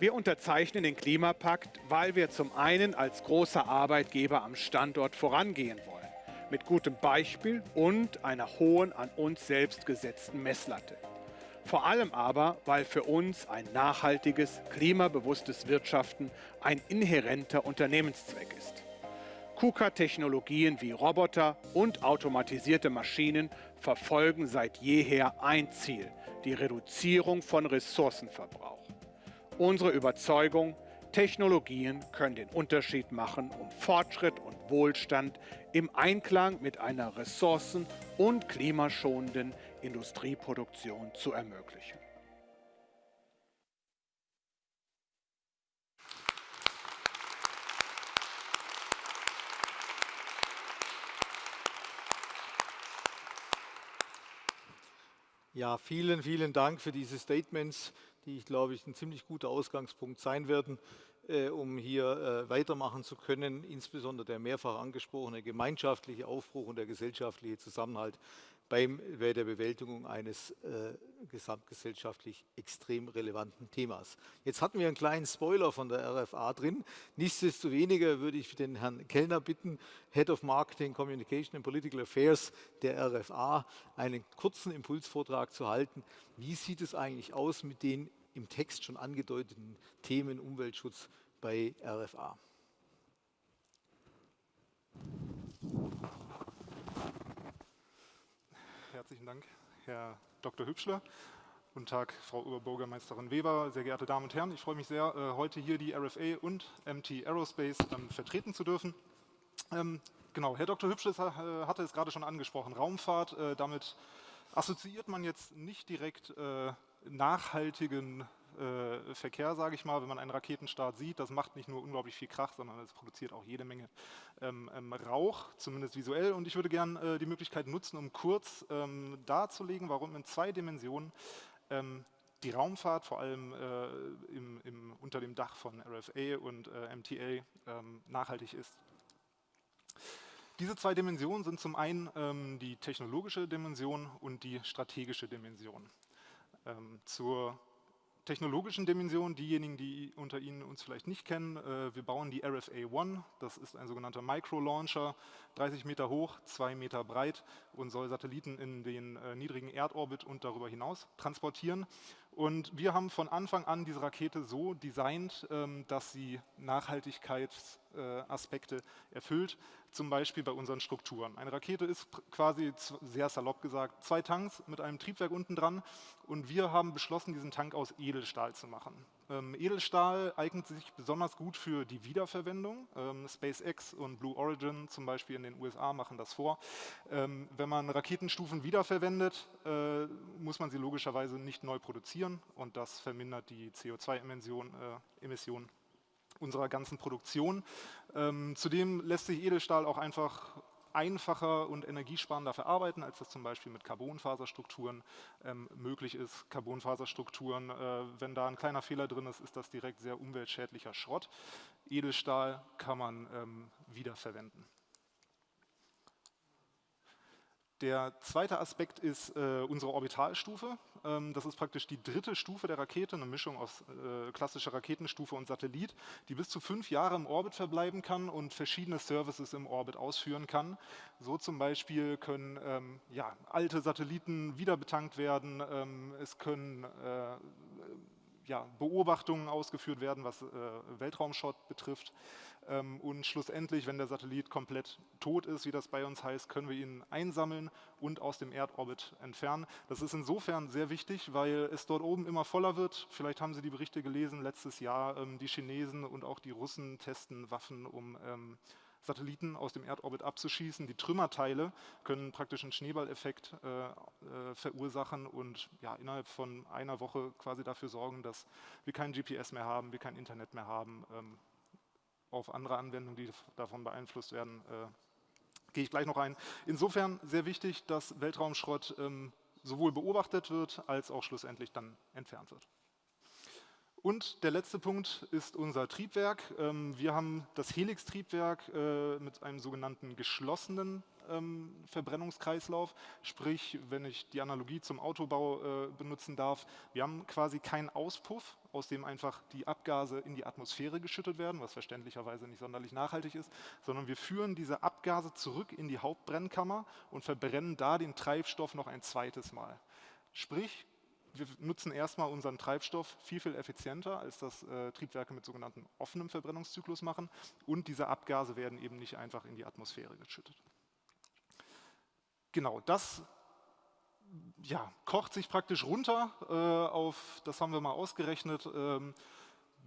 Wir unterzeichnen den Klimapakt, weil wir zum einen als großer Arbeitgeber am Standort vorangehen wollen, mit gutem Beispiel und einer hohen an uns selbst gesetzten Messlatte. Vor allem aber, weil für uns ein nachhaltiges, klimabewusstes Wirtschaften ein inhärenter Unternehmenszweck ist. KUKA-Technologien wie Roboter und automatisierte Maschinen verfolgen seit jeher ein Ziel, die Reduzierung von Ressourcenverbrauch. Unsere Überzeugung, Technologien können den Unterschied machen, um Fortschritt und Wohlstand im Einklang mit einer ressourcen- und klimaschonenden Industrieproduktion zu ermöglichen. Ja, vielen, vielen Dank für diese Statements die, ich glaube ich, ein ziemlich guter Ausgangspunkt sein werden, äh, um hier äh, weitermachen zu können. Insbesondere der mehrfach angesprochene gemeinschaftliche Aufbruch und der gesellschaftliche Zusammenhalt beim, bei der Bewältigung eines äh, gesamtgesellschaftlich extrem relevanten Themas. Jetzt hatten wir einen kleinen Spoiler von der RFA drin. Nichtsdestoweniger würde ich den Herrn Kellner bitten, Head of Marketing, Communication and Political Affairs der RFA, einen kurzen Impulsvortrag zu halten. Wie sieht es eigentlich aus mit den im Text schon angedeuteten Themen Umweltschutz bei RFA. Herzlichen Dank, Herr Dr. Hübschler. Guten Tag, Frau Oberbürgermeisterin Weber, sehr geehrte Damen und Herren. Ich freue mich sehr, äh, heute hier die RFA und MT Aerospace ähm, vertreten zu dürfen. Ähm, genau, Herr Dr. Hübschler äh, hatte es gerade schon angesprochen, Raumfahrt. Äh, damit assoziiert man jetzt nicht direkt nachhaltigen äh, Verkehr, sage ich mal, wenn man einen Raketenstart sieht. Das macht nicht nur unglaublich viel Krach, sondern es produziert auch jede Menge ähm, ähm, Rauch, zumindest visuell. Und ich würde gerne äh, die Möglichkeit nutzen, um kurz ähm, darzulegen, warum in zwei Dimensionen ähm, die Raumfahrt, vor allem äh, im, im, unter dem Dach von RFA und äh, MTA, ähm, nachhaltig ist. Diese zwei Dimensionen sind zum einen ähm, die technologische Dimension und die strategische Dimension. Ähm, zur technologischen Dimension, diejenigen, die unter Ihnen uns vielleicht nicht kennen, äh, wir bauen die RFA One, das ist ein sogenannter Micro-Launcher, 30 Meter hoch, 2 Meter breit und soll Satelliten in den äh, niedrigen Erdorbit und darüber hinaus transportieren. Und wir haben von Anfang an diese Rakete so designt, ähm, dass sie Nachhaltigkeitsaspekte erfüllt, zum Beispiel bei unseren Strukturen. Eine Rakete ist quasi, sehr salopp gesagt, zwei Tanks mit einem Triebwerk unten dran und wir haben beschlossen, diesen Tank aus Edelstahl zu machen. Ähm, Edelstahl eignet sich besonders gut für die Wiederverwendung. Ähm, SpaceX und Blue Origin zum Beispiel in den USA machen das vor. Ähm, wenn man Raketenstufen wiederverwendet, äh, muss man sie logischerweise nicht neu produzieren und das vermindert die CO2-Emissionen äh, unserer ganzen Produktion. Ähm, zudem lässt sich Edelstahl auch einfach einfacher und energiesparender verarbeiten, als das zum Beispiel mit Carbonfaserstrukturen ähm, möglich ist. Carbonfaserstrukturen, äh, wenn da ein kleiner Fehler drin ist, ist das direkt sehr umweltschädlicher Schrott. Edelstahl kann man ähm, wiederverwenden. Der zweite Aspekt ist äh, unsere Orbitalstufe. Ähm, das ist praktisch die dritte Stufe der Rakete, eine Mischung aus äh, klassischer Raketenstufe und Satellit, die bis zu fünf Jahre im Orbit verbleiben kann und verschiedene Services im Orbit ausführen kann. So zum Beispiel können ähm, ja, alte Satelliten wieder betankt werden, ähm, es können äh, ja, Beobachtungen ausgeführt werden, was äh, Weltraumschott betrifft. Ähm, und schlussendlich, wenn der Satellit komplett tot ist, wie das bei uns heißt, können wir ihn einsammeln und aus dem Erdorbit entfernen. Das ist insofern sehr wichtig, weil es dort oben immer voller wird. Vielleicht haben Sie die Berichte gelesen, letztes Jahr ähm, die Chinesen und auch die Russen testen Waffen, um ähm, Satelliten aus dem Erdorbit abzuschießen. Die Trümmerteile können praktisch einen Schneeballeffekt äh, äh, verursachen und ja, innerhalb von einer Woche quasi dafür sorgen, dass wir kein GPS mehr haben, wir kein Internet mehr haben. Ähm, auf andere Anwendungen, die davon beeinflusst werden, äh, gehe ich gleich noch ein. Insofern sehr wichtig, dass Weltraumschrott ähm, sowohl beobachtet wird, als auch schlussendlich dann entfernt wird. Und der letzte Punkt ist unser Triebwerk. Ähm, wir haben das Helix-Triebwerk äh, mit einem sogenannten geschlossenen ähm, Verbrennungskreislauf. Sprich, wenn ich die Analogie zum Autobau äh, benutzen darf, wir haben quasi keinen Auspuff, aus dem einfach die Abgase in die Atmosphäre geschüttet werden, was verständlicherweise nicht sonderlich nachhaltig ist, sondern wir führen diese Abgase zurück in die Hauptbrennkammer und verbrennen da den Treibstoff noch ein zweites Mal. Sprich, wir nutzen erstmal unseren Treibstoff viel, viel effizienter, als das äh, Triebwerke mit sogenannten offenem Verbrennungszyklus machen. Und diese Abgase werden eben nicht einfach in die Atmosphäre geschüttet. Genau, das ja, kocht sich praktisch runter äh, auf, das haben wir mal ausgerechnet, ähm,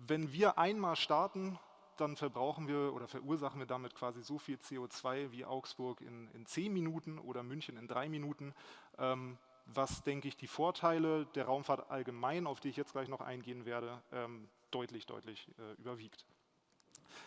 wenn wir einmal starten, dann verbrauchen wir oder verursachen wir damit quasi so viel CO2 wie Augsburg in, in zehn Minuten oder München in drei Minuten, ähm, was, denke ich, die Vorteile der Raumfahrt allgemein, auf die ich jetzt gleich noch eingehen werde, ähm, deutlich, deutlich äh, überwiegt.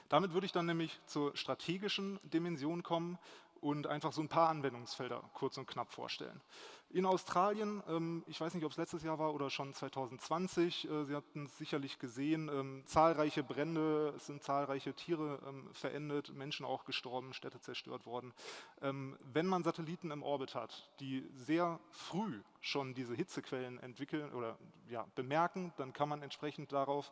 Damit würde ich dann nämlich zur strategischen Dimension kommen und einfach so ein paar Anwendungsfelder kurz und knapp vorstellen. In Australien, ähm, ich weiß nicht, ob es letztes Jahr war oder schon 2020, äh, Sie hatten es sicherlich gesehen, ähm, zahlreiche Brände, es sind zahlreiche Tiere ähm, verendet, Menschen auch gestorben, Städte zerstört worden. wenn man Satelliten im Orbit hat, die sehr früh schon diese Hitzequellen entwickeln oder ja, bemerken, dann kann man entsprechend darauf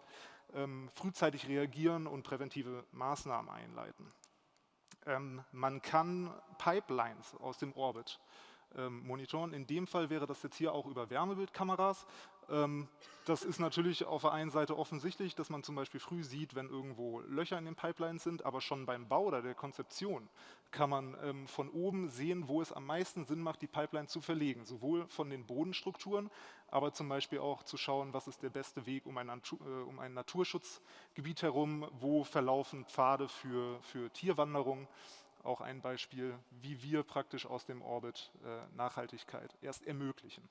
frühzeitig reagieren und präventive Maßnahmen einleiten. Ähm, man kann Pipelines aus dem Orbit ähm, monitoren. In dem Fall wäre das jetzt hier auch über Wärmebildkameras. Ähm, das ist natürlich auf der einen Seite offensichtlich, dass man zum Beispiel früh sieht, wenn irgendwo Löcher in den Pipelines sind, aber schon beim Bau oder der Konzeption kann man ähm, von oben sehen, wo es am meisten Sinn macht, die Pipeline zu verlegen. Sowohl von den Bodenstrukturen, aber zum Beispiel auch zu schauen, was ist der beste Weg um ein, äh, um ein Naturschutzgebiet herum, wo verlaufen Pfade für, für Tierwanderung auch ein Beispiel, wie wir praktisch aus dem Orbit äh, Nachhaltigkeit erst ermöglichen.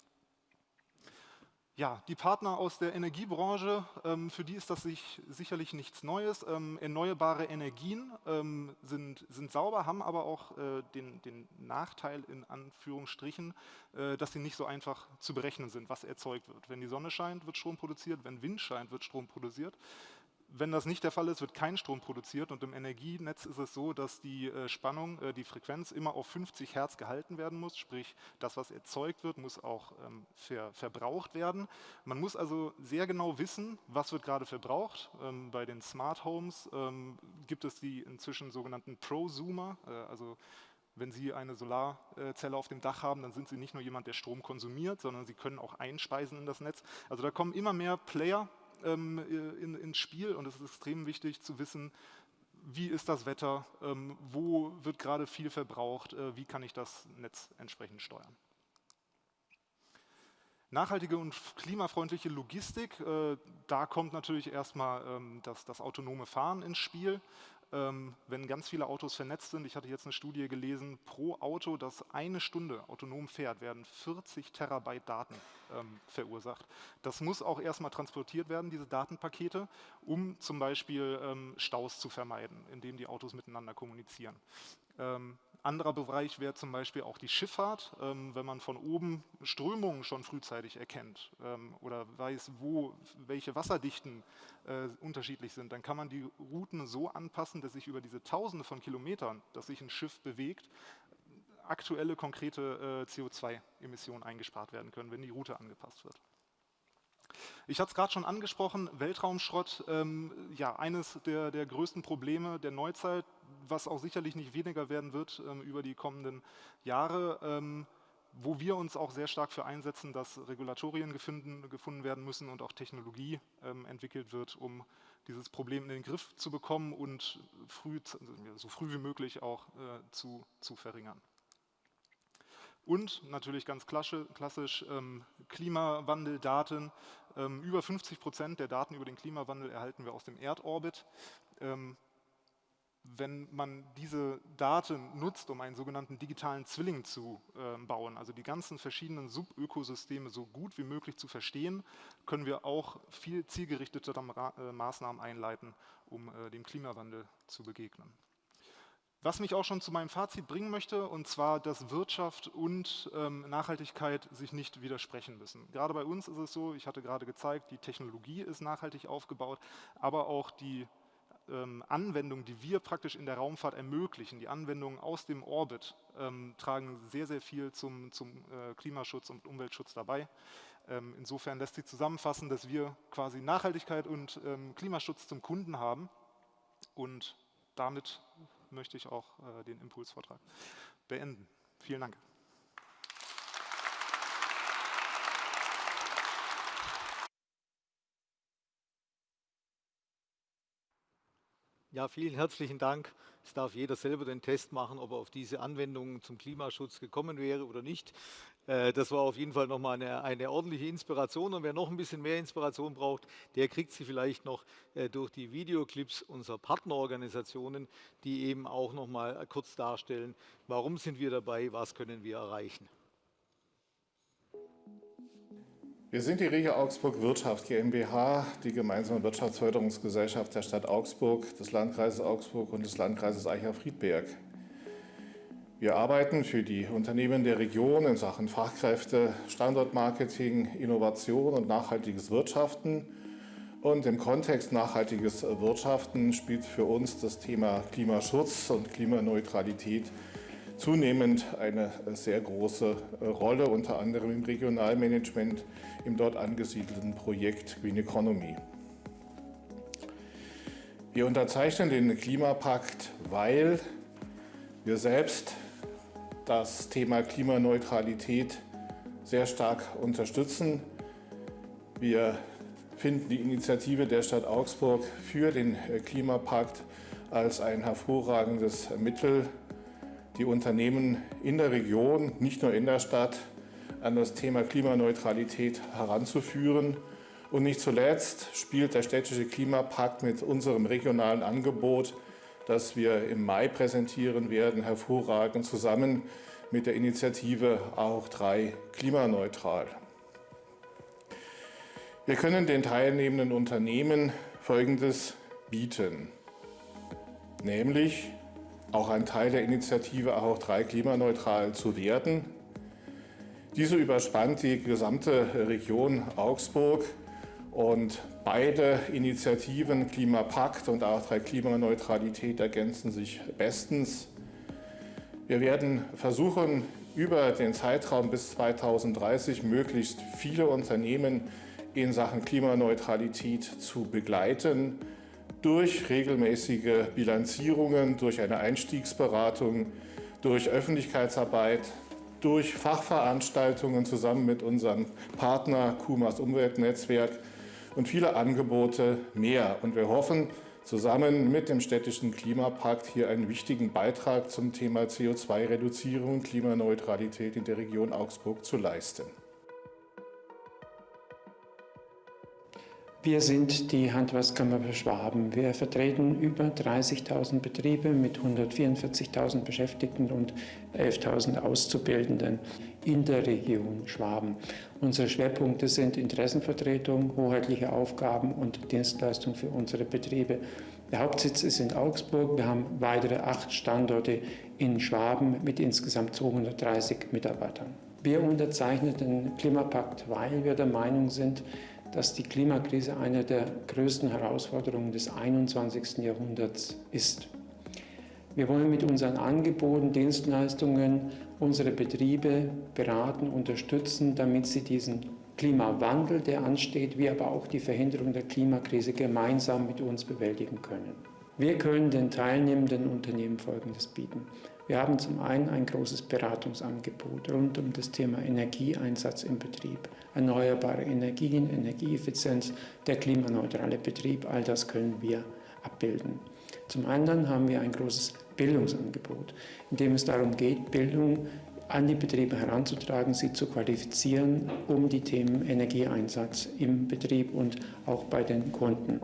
Ja, die Partner aus der Energiebranche, ähm, für die ist das sich sicherlich nichts Neues. Ähm, erneuerbare Energien ähm, sind, sind sauber, haben aber auch äh, den, den Nachteil in Anführungsstrichen, äh, dass sie nicht so einfach zu berechnen sind, was erzeugt wird. Wenn die Sonne scheint, wird Strom produziert, wenn Wind scheint, wird Strom produziert. Wenn das nicht der Fall ist, wird kein Strom produziert und im Energienetz ist es so, dass die äh, Spannung, äh, die Frequenz immer auf 50 Hertz gehalten werden muss, sprich das, was erzeugt wird, muss auch ähm, ver verbraucht werden. Man muss also sehr genau wissen, was wird gerade verbraucht. Ähm, bei den Smart Homes ähm, gibt es die inzwischen sogenannten Prosumer, äh, also wenn Sie eine Solarzelle auf dem Dach haben, dann sind Sie nicht nur jemand, der Strom konsumiert, sondern Sie können auch einspeisen in das Netz. Also da kommen immer mehr Player ähm, in, ins Spiel und es ist extrem wichtig zu wissen, wie ist das Wetter, ähm, wo wird gerade viel verbraucht, äh, wie kann ich das Netz entsprechend steuern. Nachhaltige und klimafreundliche Logistik, äh, da kommt natürlich erstmal ähm, das, das autonome Fahren ins Spiel wenn ganz viele Autos vernetzt sind, ich hatte jetzt eine Studie gelesen, pro Auto, das eine Stunde autonom fährt, werden 40 Terabyte Daten ähm, verursacht. Das muss auch erstmal transportiert werden, diese Datenpakete, um zum Beispiel ähm, Staus zu vermeiden, indem die Autos miteinander kommunizieren. Ähm, anderer Bereich wäre zum Beispiel auch die Schifffahrt, ähm, wenn man von oben Strömungen schon frühzeitig erkennt ähm, oder weiß, wo welche Wasserdichten äh, unterschiedlich sind, dann kann man die Routen so anpassen, dass sich über diese Tausende von Kilometern, dass sich ein Schiff bewegt, aktuelle konkrete äh, CO2-Emissionen eingespart werden können, wenn die Route angepasst wird. Ich hatte es gerade schon angesprochen, Weltraumschrott, ähm, ja, eines der, der größten Probleme der Neuzeit, was auch sicherlich nicht weniger werden wird ähm, über die kommenden Jahre, ähm, wo wir uns auch sehr stark für einsetzen, dass Regulatorien gefunden, gefunden werden müssen und auch Technologie ähm, entwickelt wird, um dieses Problem in den Griff zu bekommen und früh, so früh wie möglich auch äh, zu, zu verringern. Und natürlich ganz klassisch ähm, Klimawandeldaten. Ähm, über 50 Prozent der Daten über den Klimawandel erhalten wir aus dem Erdorbit. Ähm, wenn man diese Daten nutzt, um einen sogenannten digitalen Zwilling zu äh, bauen, also die ganzen verschiedenen Subökosysteme so gut wie möglich zu verstehen, können wir auch viel zielgerichtetere äh, Maßnahmen einleiten, um äh, dem Klimawandel zu begegnen. Was mich auch schon zu meinem Fazit bringen möchte, und zwar, dass Wirtschaft und ähm, Nachhaltigkeit sich nicht widersprechen müssen. Gerade bei uns ist es so, ich hatte gerade gezeigt, die Technologie ist nachhaltig aufgebaut, aber auch die ähm, Anwendungen, die wir praktisch in der Raumfahrt ermöglichen, die Anwendungen aus dem Orbit, ähm, tragen sehr, sehr viel zum, zum äh, Klimaschutz und Umweltschutz dabei. Ähm, insofern lässt sich zusammenfassen, dass wir quasi Nachhaltigkeit und ähm, Klimaschutz zum Kunden haben und damit möchte ich auch äh, den Impulsvortrag beenden. Vielen Dank. Ja, vielen herzlichen Dank. Es darf jeder selber den Test machen, ob er auf diese Anwendungen zum Klimaschutz gekommen wäre oder nicht. Äh, das war auf jeden Fall nochmal eine, eine ordentliche Inspiration. Und wer noch ein bisschen mehr Inspiration braucht, der kriegt sie vielleicht noch äh, durch die Videoclips unserer Partnerorganisationen, die eben auch nochmal kurz darstellen, warum sind wir dabei, was können wir erreichen. Wir sind die Regio Augsburg Wirtschaft GmbH, die gemeinsame Wirtschaftsförderungsgesellschaft der Stadt Augsburg, des Landkreises Augsburg und des Landkreises Eicher-Friedberg. Wir arbeiten für die Unternehmen der Region in Sachen Fachkräfte, Standortmarketing, Innovation und nachhaltiges Wirtschaften. Und im Kontext nachhaltiges Wirtschaften spielt für uns das Thema Klimaschutz und Klimaneutralität zunehmend eine sehr große Rolle, unter anderem im Regionalmanagement, im dort angesiedelten Projekt Green Economy. Wir unterzeichnen den Klimapakt, weil wir selbst das Thema Klimaneutralität sehr stark unterstützen. Wir finden die Initiative der Stadt Augsburg für den Klimapakt als ein hervorragendes Mittel, die Unternehmen in der Region, nicht nur in der Stadt, an das Thema Klimaneutralität heranzuführen. Und nicht zuletzt spielt der städtische Klimapakt mit unserem regionalen Angebot das wir im Mai präsentieren werden, hervorragend zusammen mit der Initiative Auch 3 klimaneutral. Wir können den teilnehmenden Unternehmen Folgendes bieten, nämlich auch ein Teil der Initiative Auch 3 klimaneutral zu werden. Diese überspannt die gesamte Region Augsburg und beide Initiativen, Klimapakt und A3 Klimaneutralität, ergänzen sich bestens. Wir werden versuchen, über den Zeitraum bis 2030 möglichst viele Unternehmen in Sachen Klimaneutralität zu begleiten, durch regelmäßige Bilanzierungen, durch eine Einstiegsberatung, durch Öffentlichkeitsarbeit, durch Fachveranstaltungen zusammen mit unserem Partner KUMAS Umweltnetzwerk und viele Angebote mehr. Und wir hoffen, zusammen mit dem städtischen Klimapakt hier einen wichtigen Beitrag zum Thema CO2-Reduzierung und Klimaneutralität in der Region Augsburg zu leisten. Wir sind die Handwerkskammer Schwaben. Wir vertreten über 30.000 Betriebe mit 144.000 Beschäftigten und 11.000 Auszubildenden in der Region Schwaben. Unsere Schwerpunkte sind Interessenvertretung, hoheitliche Aufgaben und Dienstleistung für unsere Betriebe. Der Hauptsitz ist in Augsburg. Wir haben weitere acht Standorte in Schwaben mit insgesamt 230 Mitarbeitern. Wir unterzeichnen den Klimapakt, weil wir der Meinung sind, dass die Klimakrise eine der größten Herausforderungen des 21. Jahrhunderts ist. Wir wollen mit unseren Angeboten, Dienstleistungen unsere Betriebe beraten, unterstützen, damit sie diesen Klimawandel, der ansteht, wie aber auch die Verhinderung der Klimakrise gemeinsam mit uns bewältigen können. Wir können den teilnehmenden Unternehmen Folgendes bieten. Wir haben zum einen ein großes Beratungsangebot rund um das Thema Energieeinsatz im Betrieb, erneuerbare Energien, Energieeffizienz, der klimaneutrale Betrieb, all das können wir abbilden. Zum anderen haben wir ein großes Bildungsangebot, in dem es darum geht, Bildung an die Betriebe heranzutragen, sie zu qualifizieren, um die Themen Energieeinsatz im Betrieb und auch bei den Kunden.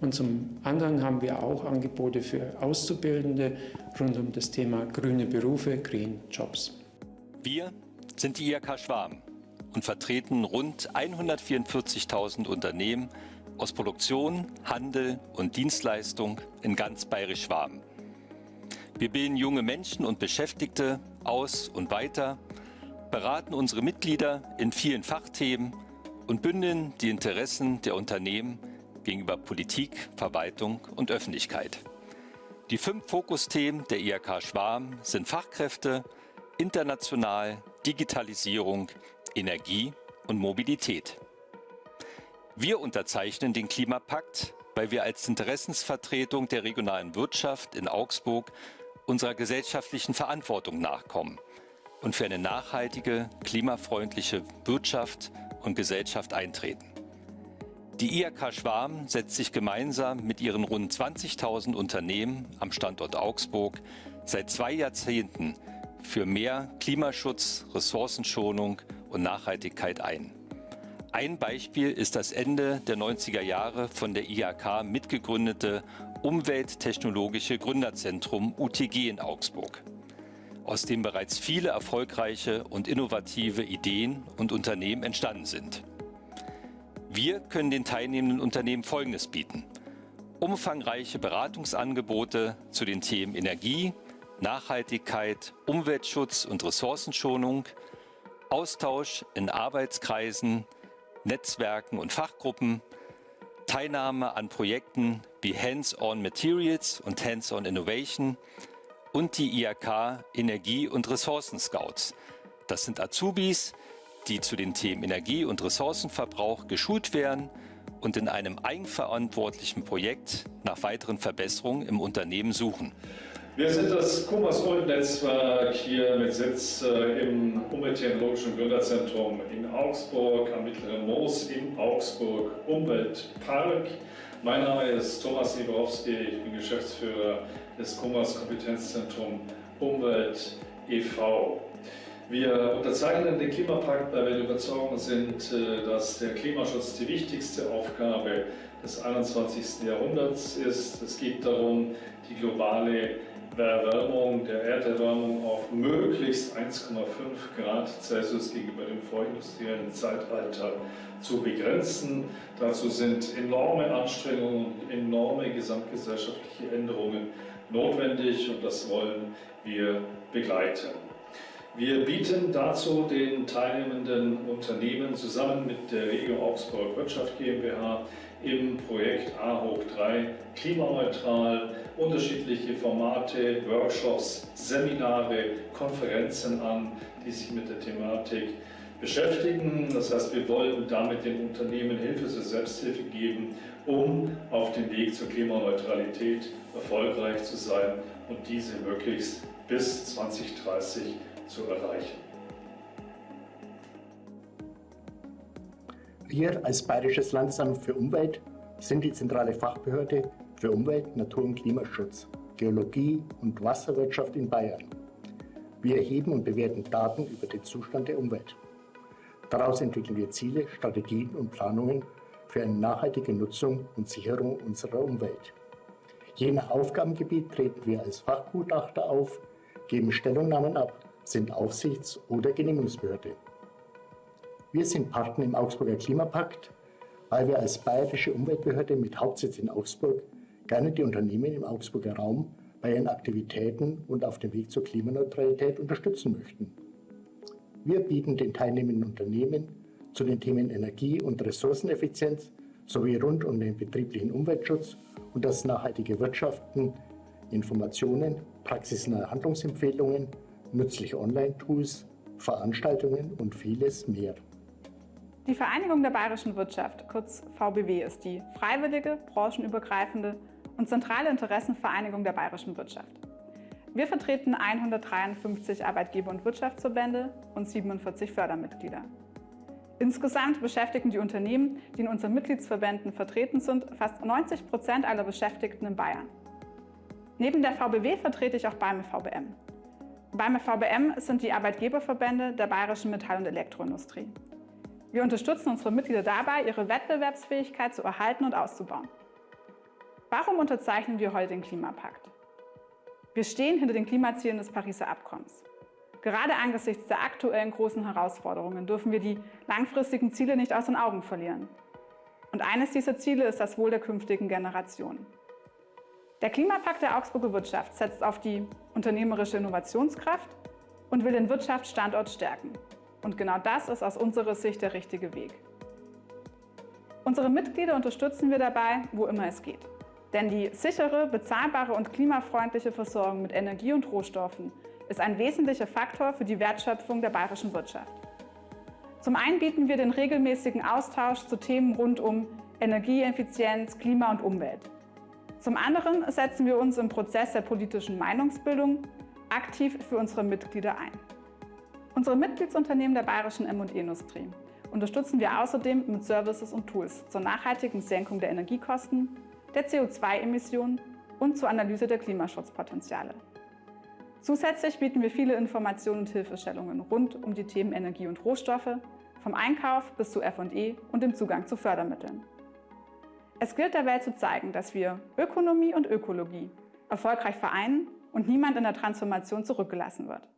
Und zum anderen haben wir auch Angebote für Auszubildende rund um das Thema grüne Berufe, Green Jobs. Wir sind die IHK Schwarm und vertreten rund 144.000 Unternehmen aus Produktion, Handel und Dienstleistung in ganz bayerisch Schwaben. Wir bilden junge Menschen und Beschäftigte aus und weiter, beraten unsere Mitglieder in vielen Fachthemen und bündeln die Interessen der Unternehmen gegenüber Politik, Verwaltung und Öffentlichkeit. Die fünf Fokusthemen der IHK Schwarm sind Fachkräfte, international, Digitalisierung, Energie und Mobilität. Wir unterzeichnen den Klimapakt, weil wir als Interessensvertretung der regionalen Wirtschaft in Augsburg unserer gesellschaftlichen Verantwortung nachkommen und für eine nachhaltige, klimafreundliche Wirtschaft und Gesellschaft eintreten. Die IHK Schwarm setzt sich gemeinsam mit ihren rund 20.000 Unternehmen am Standort Augsburg seit zwei Jahrzehnten für mehr Klimaschutz, Ressourcenschonung und Nachhaltigkeit ein. Ein Beispiel ist das Ende der 90er Jahre von der IHK mitgegründete Umwelttechnologische Gründerzentrum UTG in Augsburg, aus dem bereits viele erfolgreiche und innovative Ideen und Unternehmen entstanden sind. Wir können den teilnehmenden Unternehmen Folgendes bieten. Umfangreiche Beratungsangebote zu den Themen Energie, Nachhaltigkeit, Umweltschutz und Ressourcenschonung, Austausch in Arbeitskreisen, Netzwerken und Fachgruppen, Teilnahme an Projekten wie Hands-on Materials und Hands-on Innovation und die IHK Energie- und Ressourcen-Scouts. Das sind Azubis, die zu den Themen Energie- und Ressourcenverbrauch geschult werden und in einem eigenverantwortlichen Projekt nach weiteren Verbesserungen im Unternehmen suchen. Wir sind das Kumas Umweltnetzwerk hier mit Sitz äh, im Umwelttechnologischen Gründerzentrum in Augsburg, am Mittleren Moos in Augsburg Umweltpark. Mein Name ist Thomas Nieborowski, ich bin Geschäftsführer des Kumas Kompetenzzentrum Umwelt e.V. Wir unterzeichnen den Klimapakt, weil wir der Überzeugung sind, äh, dass der Klimaschutz die wichtigste Aufgabe des 21. Jahrhunderts ist. Es geht darum, die globale Erwärmung der Erderwärmung auf möglichst 1,5 Grad Celsius gegenüber dem vorindustriellen Zeitalter zu begrenzen. Dazu sind enorme Anstrengungen und enorme gesamtgesellschaftliche Änderungen notwendig und das wollen wir begleiten. Wir bieten dazu den teilnehmenden Unternehmen zusammen mit der Regio Augsburg Wirtschaft GmbH im Projekt A hoch 3 klimaneutral unterschiedliche Formate, Workshops, Seminare, Konferenzen an, die sich mit der Thematik beschäftigen. Das heißt, wir wollen damit den Unternehmen Hilfe zur Selbsthilfe geben, um auf dem Weg zur Klimaneutralität erfolgreich zu sein und diese möglichst bis 2030 zu erreichen. Wir als Bayerisches Landesamt für Umwelt sind die zentrale Fachbehörde für Umwelt, Natur- und Klimaschutz, Geologie und Wasserwirtschaft in Bayern. Wir erheben und bewerten Daten über den Zustand der Umwelt. Daraus entwickeln wir Ziele, Strategien und Planungen für eine nachhaltige Nutzung und Sicherung unserer Umwelt. Je nach Aufgabengebiet treten wir als Fachgutachter auf, geben Stellungnahmen ab, sind Aufsichts- oder Genehmigungsbehörde. Wir sind Partner im Augsburger Klimapakt, weil wir als bayerische Umweltbehörde mit Hauptsitz in Augsburg gerne die Unternehmen im Augsburger Raum bei ihren Aktivitäten und auf dem Weg zur Klimaneutralität unterstützen möchten. Wir bieten den teilnehmenden Unternehmen zu den Themen Energie- und Ressourceneffizienz sowie rund um den betrieblichen Umweltschutz und das nachhaltige Wirtschaften Informationen, praxisnahe Handlungsempfehlungen, nützliche Online-Tools, Veranstaltungen und vieles mehr. Die Vereinigung der bayerischen Wirtschaft, kurz VBW, ist die freiwillige, branchenübergreifende und zentrale Interessenvereinigung der bayerischen Wirtschaft. Wir vertreten 153 Arbeitgeber- und Wirtschaftsverbände und 47 Fördermitglieder. Insgesamt beschäftigen die Unternehmen, die in unseren Mitgliedsverbänden vertreten sind, fast 90 Prozent aller Beschäftigten in Bayern. Neben der VBW vertrete ich auch BAME VBM. BAME VBM sind die Arbeitgeberverbände der bayerischen Metall- und Elektroindustrie. Wir unterstützen unsere Mitglieder dabei, ihre Wettbewerbsfähigkeit zu erhalten und auszubauen. Warum unterzeichnen wir heute den Klimapakt? Wir stehen hinter den Klimazielen des Pariser Abkommens. Gerade angesichts der aktuellen großen Herausforderungen dürfen wir die langfristigen Ziele nicht aus den Augen verlieren. Und eines dieser Ziele ist das Wohl der künftigen Generationen. Der Klimapakt der Augsburger Wirtschaft setzt auf die unternehmerische Innovationskraft und will den Wirtschaftsstandort stärken. Und genau das ist aus unserer Sicht der richtige Weg. Unsere Mitglieder unterstützen wir dabei, wo immer es geht. Denn die sichere, bezahlbare und klimafreundliche Versorgung mit Energie und Rohstoffen ist ein wesentlicher Faktor für die Wertschöpfung der bayerischen Wirtschaft. Zum einen bieten wir den regelmäßigen Austausch zu Themen rund um Energieeffizienz, Klima und Umwelt. Zum anderen setzen wir uns im Prozess der politischen Meinungsbildung aktiv für unsere Mitglieder ein. Unsere Mitgliedsunternehmen der bayerischen M&E-Industrie unterstützen wir außerdem mit Services und Tools zur nachhaltigen Senkung der Energiekosten, der CO2-Emissionen und zur Analyse der Klimaschutzpotenziale. Zusätzlich bieten wir viele Informationen und Hilfestellungen rund um die Themen Energie und Rohstoffe, vom Einkauf bis zu F&E und dem Zugang zu Fördermitteln. Es gilt der Welt zu zeigen, dass wir Ökonomie und Ökologie erfolgreich vereinen und niemand in der Transformation zurückgelassen wird.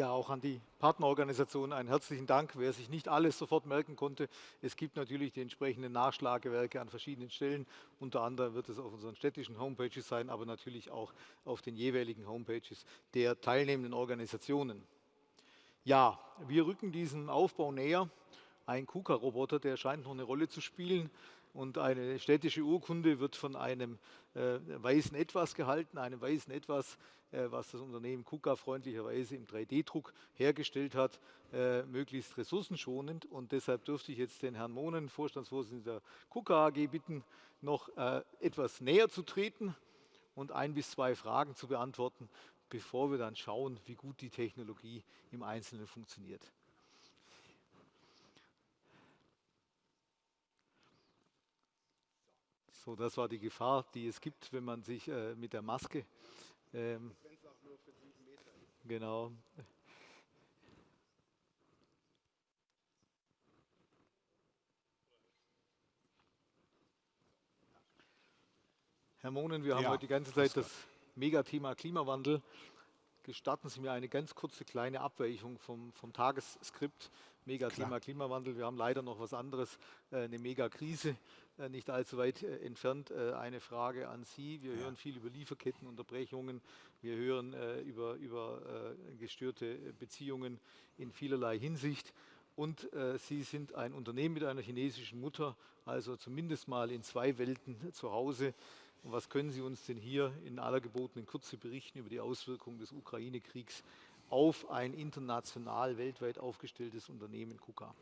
Ja, auch an die Partnerorganisation einen herzlichen Dank. Wer sich nicht alles sofort merken konnte, es gibt natürlich die entsprechenden Nachschlagewerke an verschiedenen Stellen. Unter anderem wird es auf unseren städtischen Homepages sein, aber natürlich auch auf den jeweiligen Homepages der teilnehmenden Organisationen. Ja, wir rücken diesem Aufbau näher. Ein KUKA-Roboter, der scheint noch eine Rolle zu spielen. Und eine städtische Urkunde wird von einem äh, weißen Etwas gehalten, einem weißen Etwas, was das Unternehmen KUKA freundlicherweise im 3D-Druck hergestellt hat, äh, möglichst ressourcenschonend. Und deshalb dürfte ich jetzt den Herrn Mohnen, Vorstandsvorsitzender der KUKA AG, bitten, noch äh, etwas näher zu treten und ein bis zwei Fragen zu beantworten, bevor wir dann schauen, wie gut die Technologie im Einzelnen funktioniert. So, das war die Gefahr, die es gibt, wenn man sich äh, mit der Maske ähm, Genau. Herr Mohnen, wir haben ja, heute die ganze Zeit das Megathema Klimawandel. Gestatten Sie mir eine ganz kurze kleine Abweichung vom, vom Tagesskript. Megathema. Klimawandel. Wir haben leider noch was anderes, äh, eine Megakrise nicht allzu weit äh, entfernt. Eine Frage an Sie. Wir ja. hören viel über Lieferkettenunterbrechungen. Wir hören über, über gestörte Beziehungen in vielerlei Hinsicht. Und äh, Sie sind ein Unternehmen mit einer chinesischen Mutter, also zumindest mal in zwei Welten zu Hause. Und was können Sie uns denn hier in aller gebotenen Kürze berichten über die Auswirkungen des Ukraine-Kriegs auf ein international, weltweit aufgestelltes Unternehmen KUKA?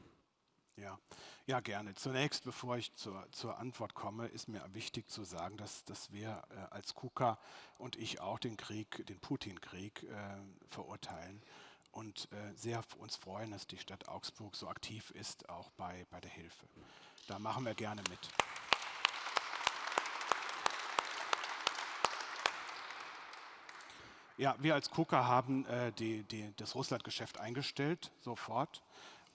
Ja, ja, gerne. Zunächst, bevor ich zur, zur Antwort komme, ist mir wichtig zu sagen, dass, dass wir äh, als KUKA und ich auch den Krieg, den Putin-Krieg äh, verurteilen und äh, sehr uns freuen, dass die Stadt Augsburg so aktiv ist, auch bei, bei der Hilfe. Da machen wir gerne mit. ja, wir als KUKA haben äh, die, die, das Russlandgeschäft eingestellt, sofort.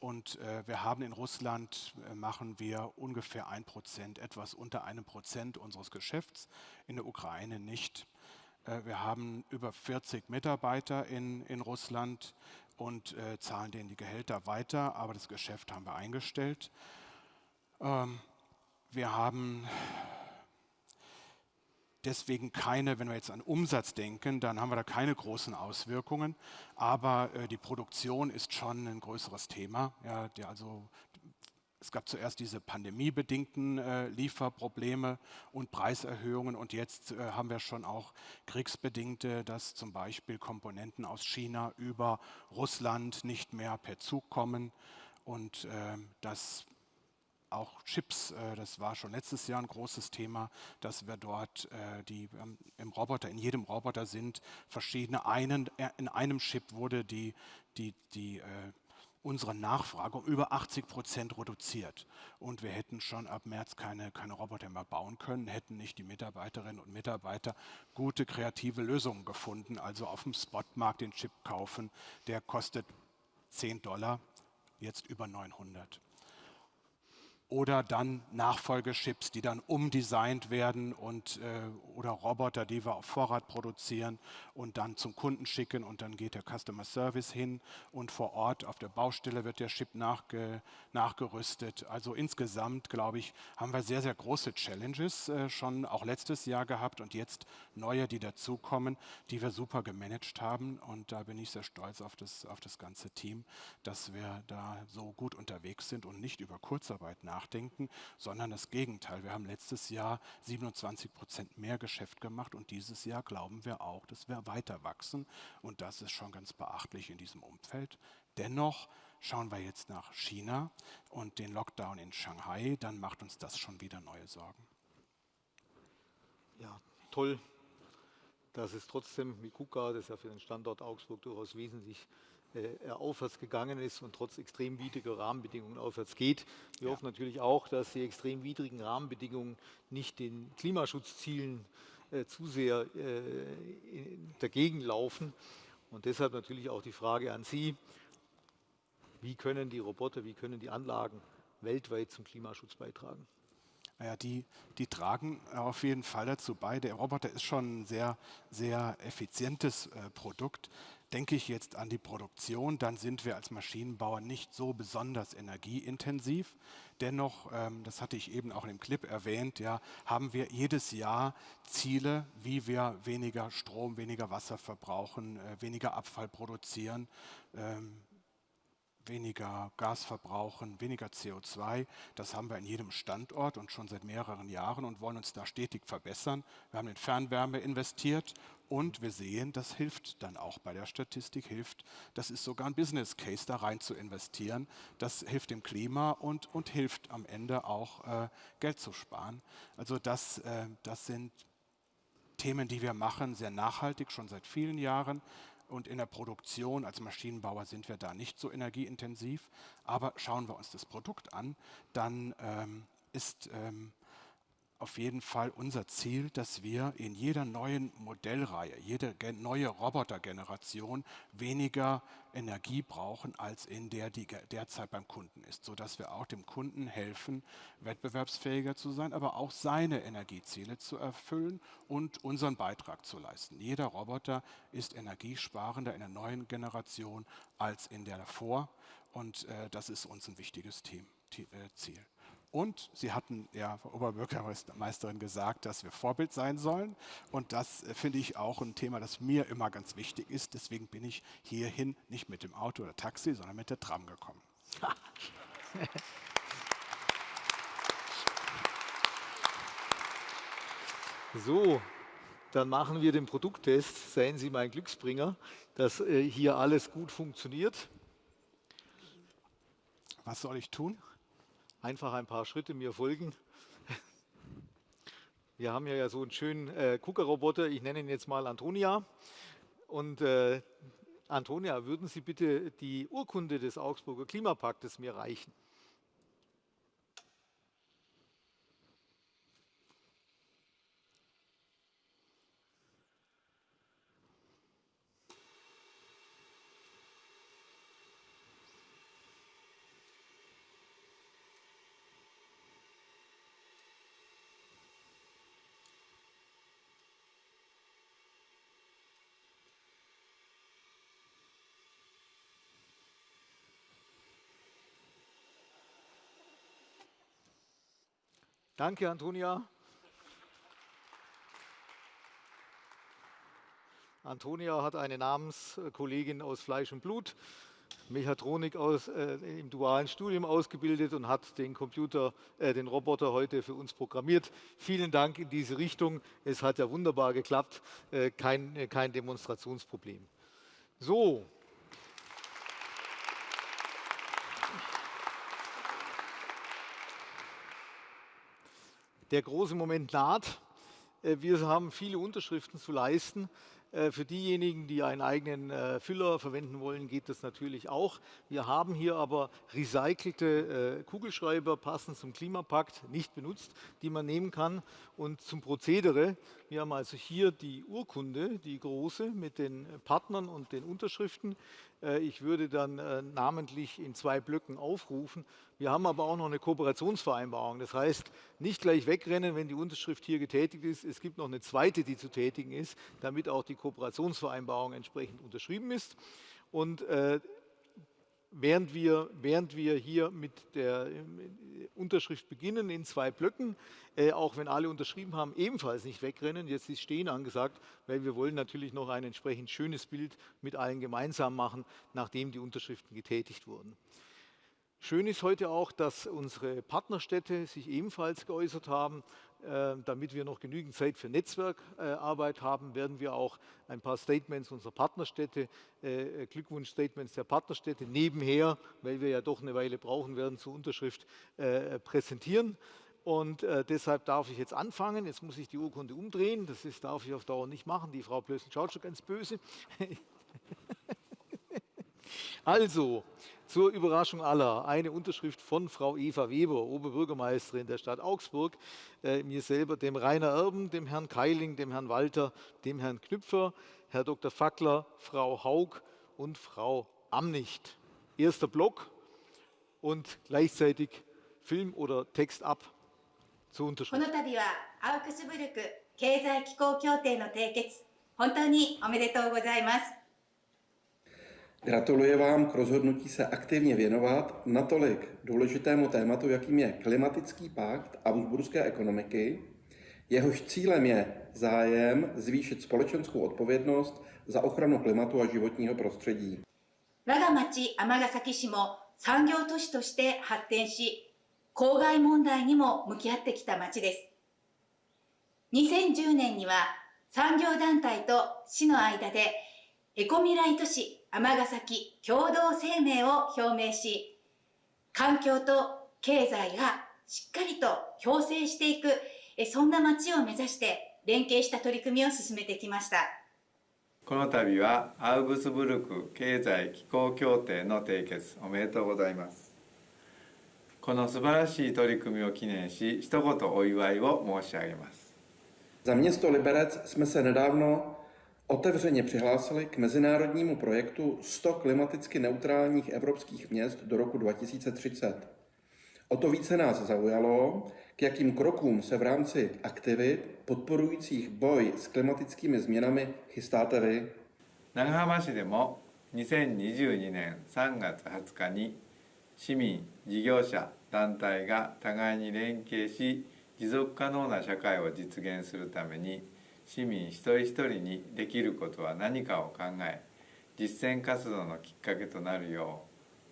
Und äh, wir haben in Russland, äh, machen wir ungefähr ein Prozent, etwas unter einem Prozent unseres Geschäfts, in der Ukraine nicht. Äh, wir haben über 40 Mitarbeiter in, in Russland und äh, zahlen denen die Gehälter weiter, aber das Geschäft haben wir eingestellt. Ähm, wir haben deswegen keine, wenn wir jetzt an Umsatz denken, dann haben wir da keine großen Auswirkungen. Aber äh, die Produktion ist schon ein größeres Thema. Ja, also, es gab zuerst diese pandemiebedingten äh, Lieferprobleme und Preiserhöhungen und jetzt äh, haben wir schon auch kriegsbedingte, dass zum Beispiel Komponenten aus China über Russland nicht mehr per Zug kommen und äh, das auch Chips, äh, das war schon letztes Jahr ein großes Thema, dass wir dort äh, die ähm, im Roboter, in jedem Roboter sind verschiedene, einen, äh, in einem Chip wurde die, die, die unsere Nachfrage um über 80 Prozent reduziert. Und wir hätten schon ab März keine, keine Roboter mehr bauen können, hätten nicht die Mitarbeiterinnen und Mitarbeiter gute kreative Lösungen gefunden. Also auf dem Spotmarkt den Chip kaufen, der kostet 10 Dollar, jetzt über 900 oder dann Nachfolgechips, die dann umdesignt werden und, äh, oder Roboter, die wir auf Vorrat produzieren und dann zum Kunden schicken und dann geht der Customer Service hin und vor Ort auf der Baustelle wird der Chip nachge, nachgerüstet. Also insgesamt, glaube ich, haben wir sehr, sehr große Challenges äh, schon auch letztes Jahr gehabt und jetzt neue, die dazukommen, die wir super gemanagt haben und da bin ich sehr stolz auf das, auf das ganze Team, dass wir da so gut unterwegs sind und nicht über Kurzarbeit nachdenken nachdenken, sondern das Gegenteil. Wir haben letztes Jahr 27 Prozent mehr Geschäft gemacht und dieses Jahr glauben wir auch, dass wir weiter wachsen und das ist schon ganz beachtlich in diesem Umfeld. Dennoch schauen wir jetzt nach China und den Lockdown in Shanghai, dann macht uns das schon wieder neue Sorgen. Ja, toll, dass es trotzdem mit KUKA, das ja für den Standort Augsburg durchaus wesentlich äh, aufwärts gegangen ist und trotz extrem widriger Rahmenbedingungen aufwärts geht. Wir ja. hoffen natürlich auch, dass die extrem widrigen Rahmenbedingungen nicht den Klimaschutzzielen äh, zu sehr äh, dagegen laufen. Und deshalb natürlich auch die Frage an Sie, wie können die Roboter, wie können die Anlagen weltweit zum Klimaschutz beitragen? Naja, die, die tragen auf jeden Fall dazu bei. Der Roboter ist schon ein sehr, sehr effizientes äh, Produkt. Denke ich jetzt an die Produktion, dann sind wir als Maschinenbauer nicht so besonders energieintensiv. Dennoch, ähm, das hatte ich eben auch im Clip erwähnt, ja, haben wir jedes Jahr Ziele, wie wir weniger Strom, weniger Wasser verbrauchen, äh, weniger Abfall produzieren. Ähm, weniger Gas verbrauchen, weniger CO2. Das haben wir in jedem Standort und schon seit mehreren Jahren und wollen uns da stetig verbessern. Wir haben in Fernwärme investiert und wir sehen, das hilft dann auch bei der Statistik, hilft, das ist sogar ein Business Case, da rein zu investieren. Das hilft dem Klima und, und hilft am Ende auch äh, Geld zu sparen. Also das, äh, das sind Themen, die wir machen, sehr nachhaltig, schon seit vielen Jahren. Und in der Produktion als Maschinenbauer sind wir da nicht so energieintensiv. Aber schauen wir uns das Produkt an, dann ähm, ist ähm, auf jeden Fall unser Ziel, dass wir in jeder neuen Modellreihe, jede neue Robotergeneration weniger Energie brauchen, als in der, die derzeit beim Kunden ist, sodass wir auch dem Kunden helfen, wettbewerbsfähiger zu sein, aber auch seine Energieziele zu erfüllen und unseren Beitrag zu leisten. Jeder Roboter ist energiesparender in der neuen Generation als in der davor und äh, das ist uns ein wichtiges äh, Ziel. Und Sie hatten ja, Frau Oberbürgermeisterin, gesagt, dass wir Vorbild sein sollen. Und das äh, finde ich auch ein Thema, das mir immer ganz wichtig ist. Deswegen bin ich hierhin nicht mit dem Auto oder Taxi, sondern mit der Tram gekommen. So, dann machen wir den Produkttest. Seien Sie mein Glücksbringer, dass äh, hier alles gut funktioniert. Was soll ich tun? Einfach ein paar Schritte mir folgen. Wir haben ja so einen schönen äh, Kuckerroboter, ich nenne ihn jetzt mal Antonia. Und äh, Antonia, würden Sie bitte die Urkunde des Augsburger Klimapaktes mir reichen? Danke, Antonia. Antonia hat eine Namenskollegin aus Fleisch und Blut, Mechatronik aus, äh, im dualen Studium ausgebildet und hat den Computer, äh, den Roboter heute für uns programmiert. Vielen Dank in diese Richtung. Es hat ja wunderbar geklappt, äh, kein, äh, kein Demonstrationsproblem. So. Der große Moment naht. Äh, wir haben viele Unterschriften zu leisten. Äh, für diejenigen, die einen eigenen äh, Füller verwenden wollen, geht das natürlich auch. Wir haben hier aber recycelte Kugelschreiber, passend zum Klimapakt, nicht benutzt, die man nehmen kann. Und zum Prozedere, wir haben also hier die Urkunde, die große, mit den Partnern und den Unterschriften. Ich würde dann namentlich in zwei Blöcken aufrufen. Wir haben aber auch noch eine Kooperationsvereinbarung. Das heißt, nicht gleich wegrennen, wenn die Unterschrift hier getätigt ist. Es gibt noch eine zweite, die zu tätigen ist, damit auch die Kooperationsvereinbarung entsprechend unterschrieben ist. Und äh, während, wir, während wir hier mit der äh, Unterschrift beginnen in zwei Blöcken, äh, auch wenn alle unterschrieben haben, ebenfalls nicht wegrennen. Jetzt ist Stehen angesagt, weil wir wollen natürlich noch ein entsprechend schönes Bild mit allen gemeinsam machen, nachdem die Unterschriften getätigt wurden. Schön ist heute auch, dass unsere Partnerstädte sich ebenfalls geäußert haben damit wir noch genügend Zeit für Netzwerkarbeit haben, werden wir auch ein paar Statements unserer Partnerstädte, äh, Glückwunsch-Statements der Partnerstädte nebenher, weil wir ja doch eine Weile brauchen werden zur Unterschrift, äh, präsentieren. Und äh, deshalb darf ich jetzt anfangen. Jetzt muss ich die Urkunde umdrehen. Das ist, darf ich auf Dauer nicht machen. Die Frau Plössl schaut schon ganz böse. also, zur Überraschung aller eine Unterschrift von Frau Eva Weber, Oberbürgermeisterin der Stadt Augsburg, äh, mir selber, dem Rainer Erben, dem Herrn Keiling, dem Herrn Walter, dem Herrn Knüpfer, Herr Dr. Fackler, Frau Haug und Frau Amnicht. Erster Block und gleichzeitig Film oder Text ab zur Unterschrift. この度はアウクスブルク経済機構協定の締結本当におめでとうございます Gratuluji vám k rozhodnutí se aktivně věnovat natolik důležitému tématu, jakým je klimatický pakt a Augsburské ekonomiky, jehož cílem je zájem zvýšit společenskou odpovědnost za ochranu klimatu a životního prostředí. 我が町尼崎市も産業都市として発展し、公害問題にも向き合ってきた町です。2010年には産業団体と市の間でエコ未来都市 尼崎共同声明を表明し、環境と経済がしっかりと共生していく、そんな街を目指して連携した取り組みを進めてきました。この度はアウグスブルク経済気候協定の締結おめでとうございます。この素晴らしい取り組みを記念し、一言お祝いを申し上げます。Za město Liberec jsme se nedávno otevřeně přihlásili k mezinárodnímu projektu 100 klimaticky neutrálních evropských měst do roku 2030. O to více nás zaujalo, k jakým krokům se v rámci aktivit podporujících boj s klimatickými změnami chystáte vy? 長浜市でも2022年3月20日に市民、事業者、団体が互いに連携し持続可能な社会を実現するために 市民一人一人にできることは何かを考え実践活動のきっかけとなるよ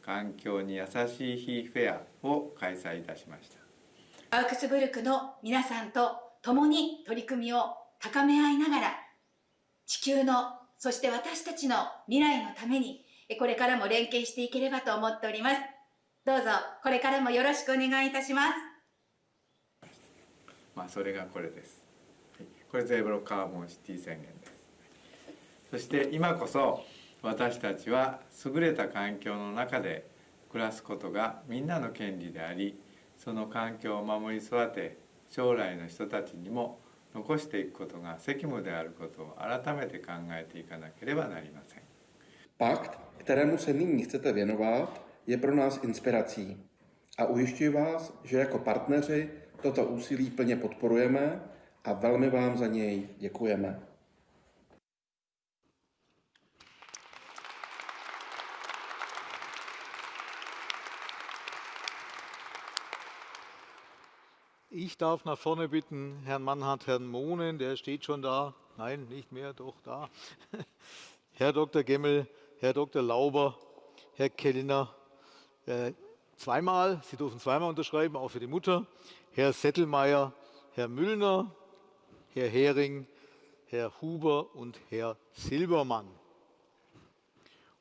う環境に優しい日フェアを開催いたしました。アウクスブルクの皆さんと共に取り組みを高め合いながら地球のそして私たちの未来のためにこれからも連携していければと思っております。どうぞこれからもよろしくお願いいたします。まあそれがこれですこれゼブロカーボンシティ宣言ですそして今こそ私たちは優れた環境の中で暮らすことがみんなの権利でありその環境を守り育て将来の人たちにも残していくことが責務であることを改めて考えていかなければなりません。Pakt, kterému se nyní chcete věnovat, je pro nás inspirací. A ujišťuji vás, že jako partneři toto úsilí plně podporujeme a velmi vám za něj děkujeme. Ich darf nach vorne bitten Herrn Mannhardt, Herrn Mohnen, der steht schon da. Nein, nicht mehr, doch da. Herr Dr. Gemmel, Herr Dr. Lauber, Herr Kellner, äh, zweimal, Sie dürfen zweimal unterschreiben, auch für die Mutter, Herr Settelmeier, Herr Müllner, Herr Hering, Herr Huber und Herr Silbermann.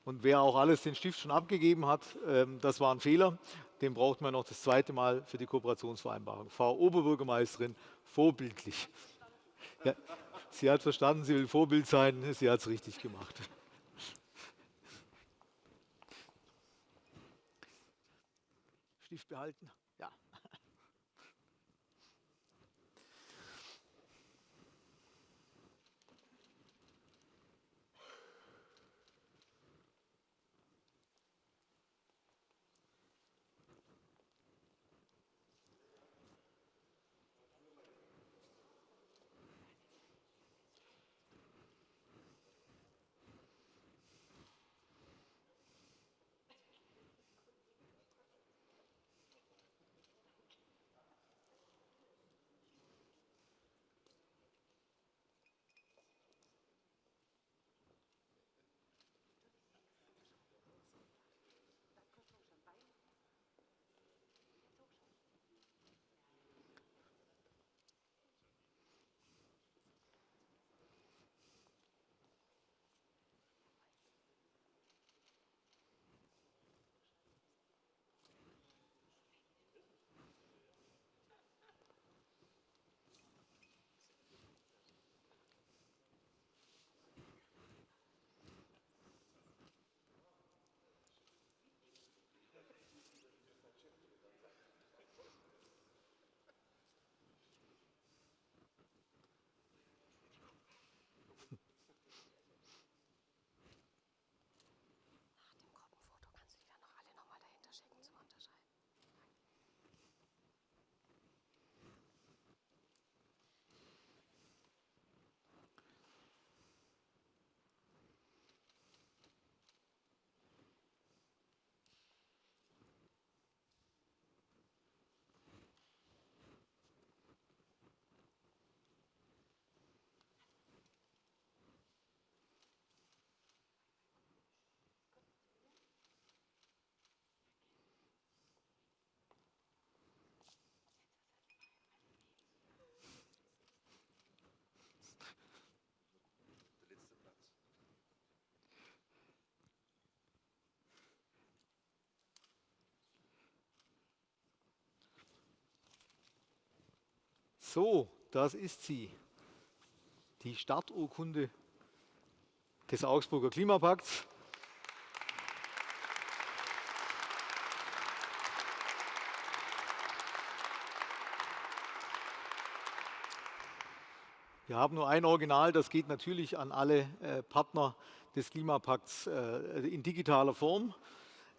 Und wer auch alles den Stift schon abgegeben hat, ähm, das war ein Fehler. Den braucht man noch das zweite Mal für die Kooperationsvereinbarung. Frau Oberbürgermeisterin, vorbildlich. Ja, sie hat verstanden, sie will Vorbild sein. Sie hat es richtig gemacht. Stift behalten. So, das ist sie. Die Starturkunde des Augsburger Klimapakts. Wir haben nur ein Original, das geht natürlich an alle äh, Partner des Klimapakts äh, in digitaler Form.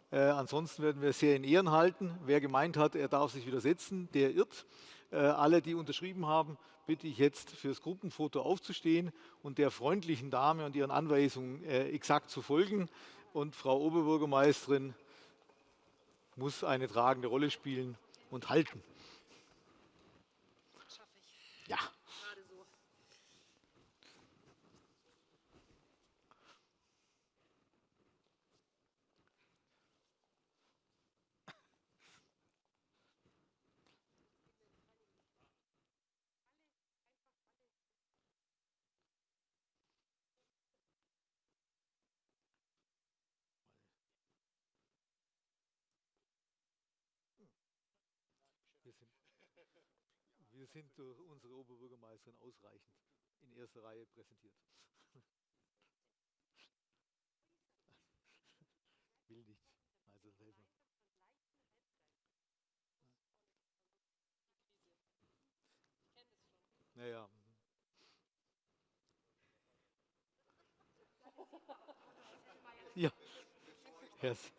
Äh, ansonsten werden wir es sehr in Ehren halten. Wer gemeint hat, er darf sich widersetzen, der irrt. Äh, alle, die unterschrieben haben, bitte ich jetzt fürs Gruppenfoto aufzustehen und der freundlichen Dame und ihren Anweisungen äh, exakt zu folgen. Und Frau Oberbürgermeisterin muss eine tragende Rolle spielen und halten. Ja. Wir sind durch unsere Oberbürgermeisterin ausreichend in erster Reihe präsentiert. Will nicht. Also selber. Naja. Ja. Yes.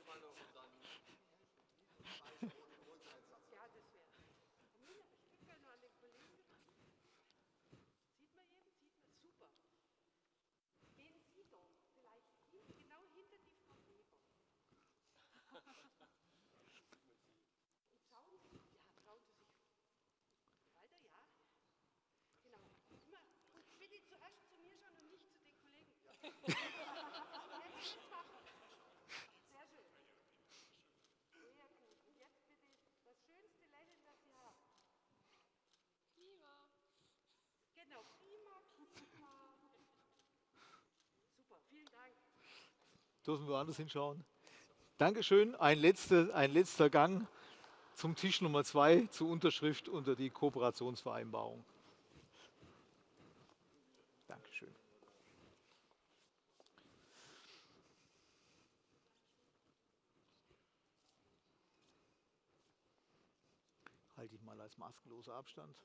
Dürfen wir woanders hinschauen? Dankeschön. Ein letzter, ein letzter Gang zum Tisch Nummer zwei zur Unterschrift unter die Kooperationsvereinbarung. Dankeschön. Halte ich mal als maskenloser Abstand.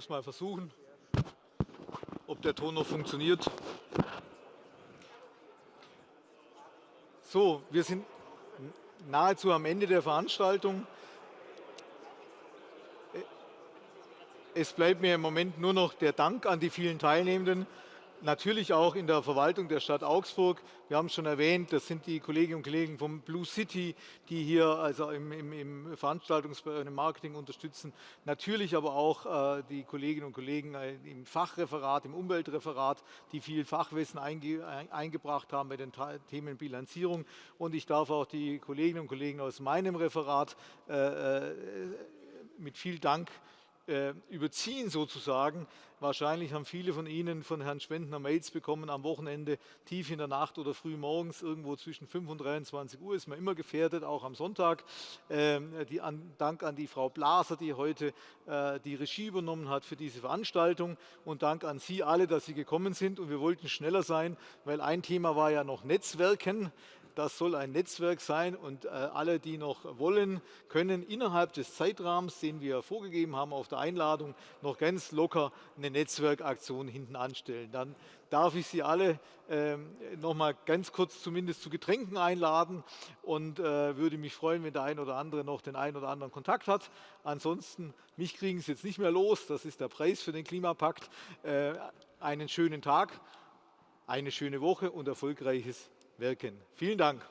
Muss mal versuchen, ob der Ton noch funktioniert. So, wir sind nahezu am Ende der Veranstaltung. Es bleibt mir im Moment nur noch der Dank an die vielen Teilnehmenden natürlich auch in der Verwaltung der Stadt Augsburg. Wir haben es schon erwähnt, das sind die Kolleginnen und Kollegen vom Blue City, die hier also im, im, im Veranstaltungsbereich, im Marketing unterstützen. Natürlich aber auch äh, die Kolleginnen und Kollegen äh, im Fachreferat, im Umweltreferat, die viel Fachwissen einge, eingebracht haben bei den Themen Bilanzierung. Und ich darf auch die Kolleginnen und Kollegen aus meinem Referat äh, äh mit viel Dank äh, überziehen sozusagen. Wahrscheinlich haben viele von Ihnen von Herrn Schwendner Mails bekommen am Wochenende, tief in der Nacht oder früh morgens, irgendwo zwischen 5 und 23 Uhr ist man immer gefährdet, auch am Sonntag. Ähm, die an, Dank an die Frau Blaser, die heute äh, die Regie übernommen hat für diese Veranstaltung und Dank an Sie alle, dass Sie gekommen sind. Und wir wollten schneller sein, weil ein Thema war ja noch Netzwerken. Das soll ein Netzwerk sein und äh, alle, die noch wollen, können innerhalb des Zeitrahmens, den wir vorgegeben haben auf der Einladung, noch ganz locker eine Netzwerkaktion hinten anstellen. Dann darf ich Sie alle äh, noch mal ganz kurz zumindest zu Getränken einladen und äh, würde mich freuen, wenn der ein oder andere noch den einen oder anderen Kontakt hat. Ansonsten, mich kriegen Sie jetzt nicht mehr los. Das ist der Preis für den Klimapakt. Äh, einen schönen Tag, eine schöne Woche und erfolgreiches wirken. Vielen Dank.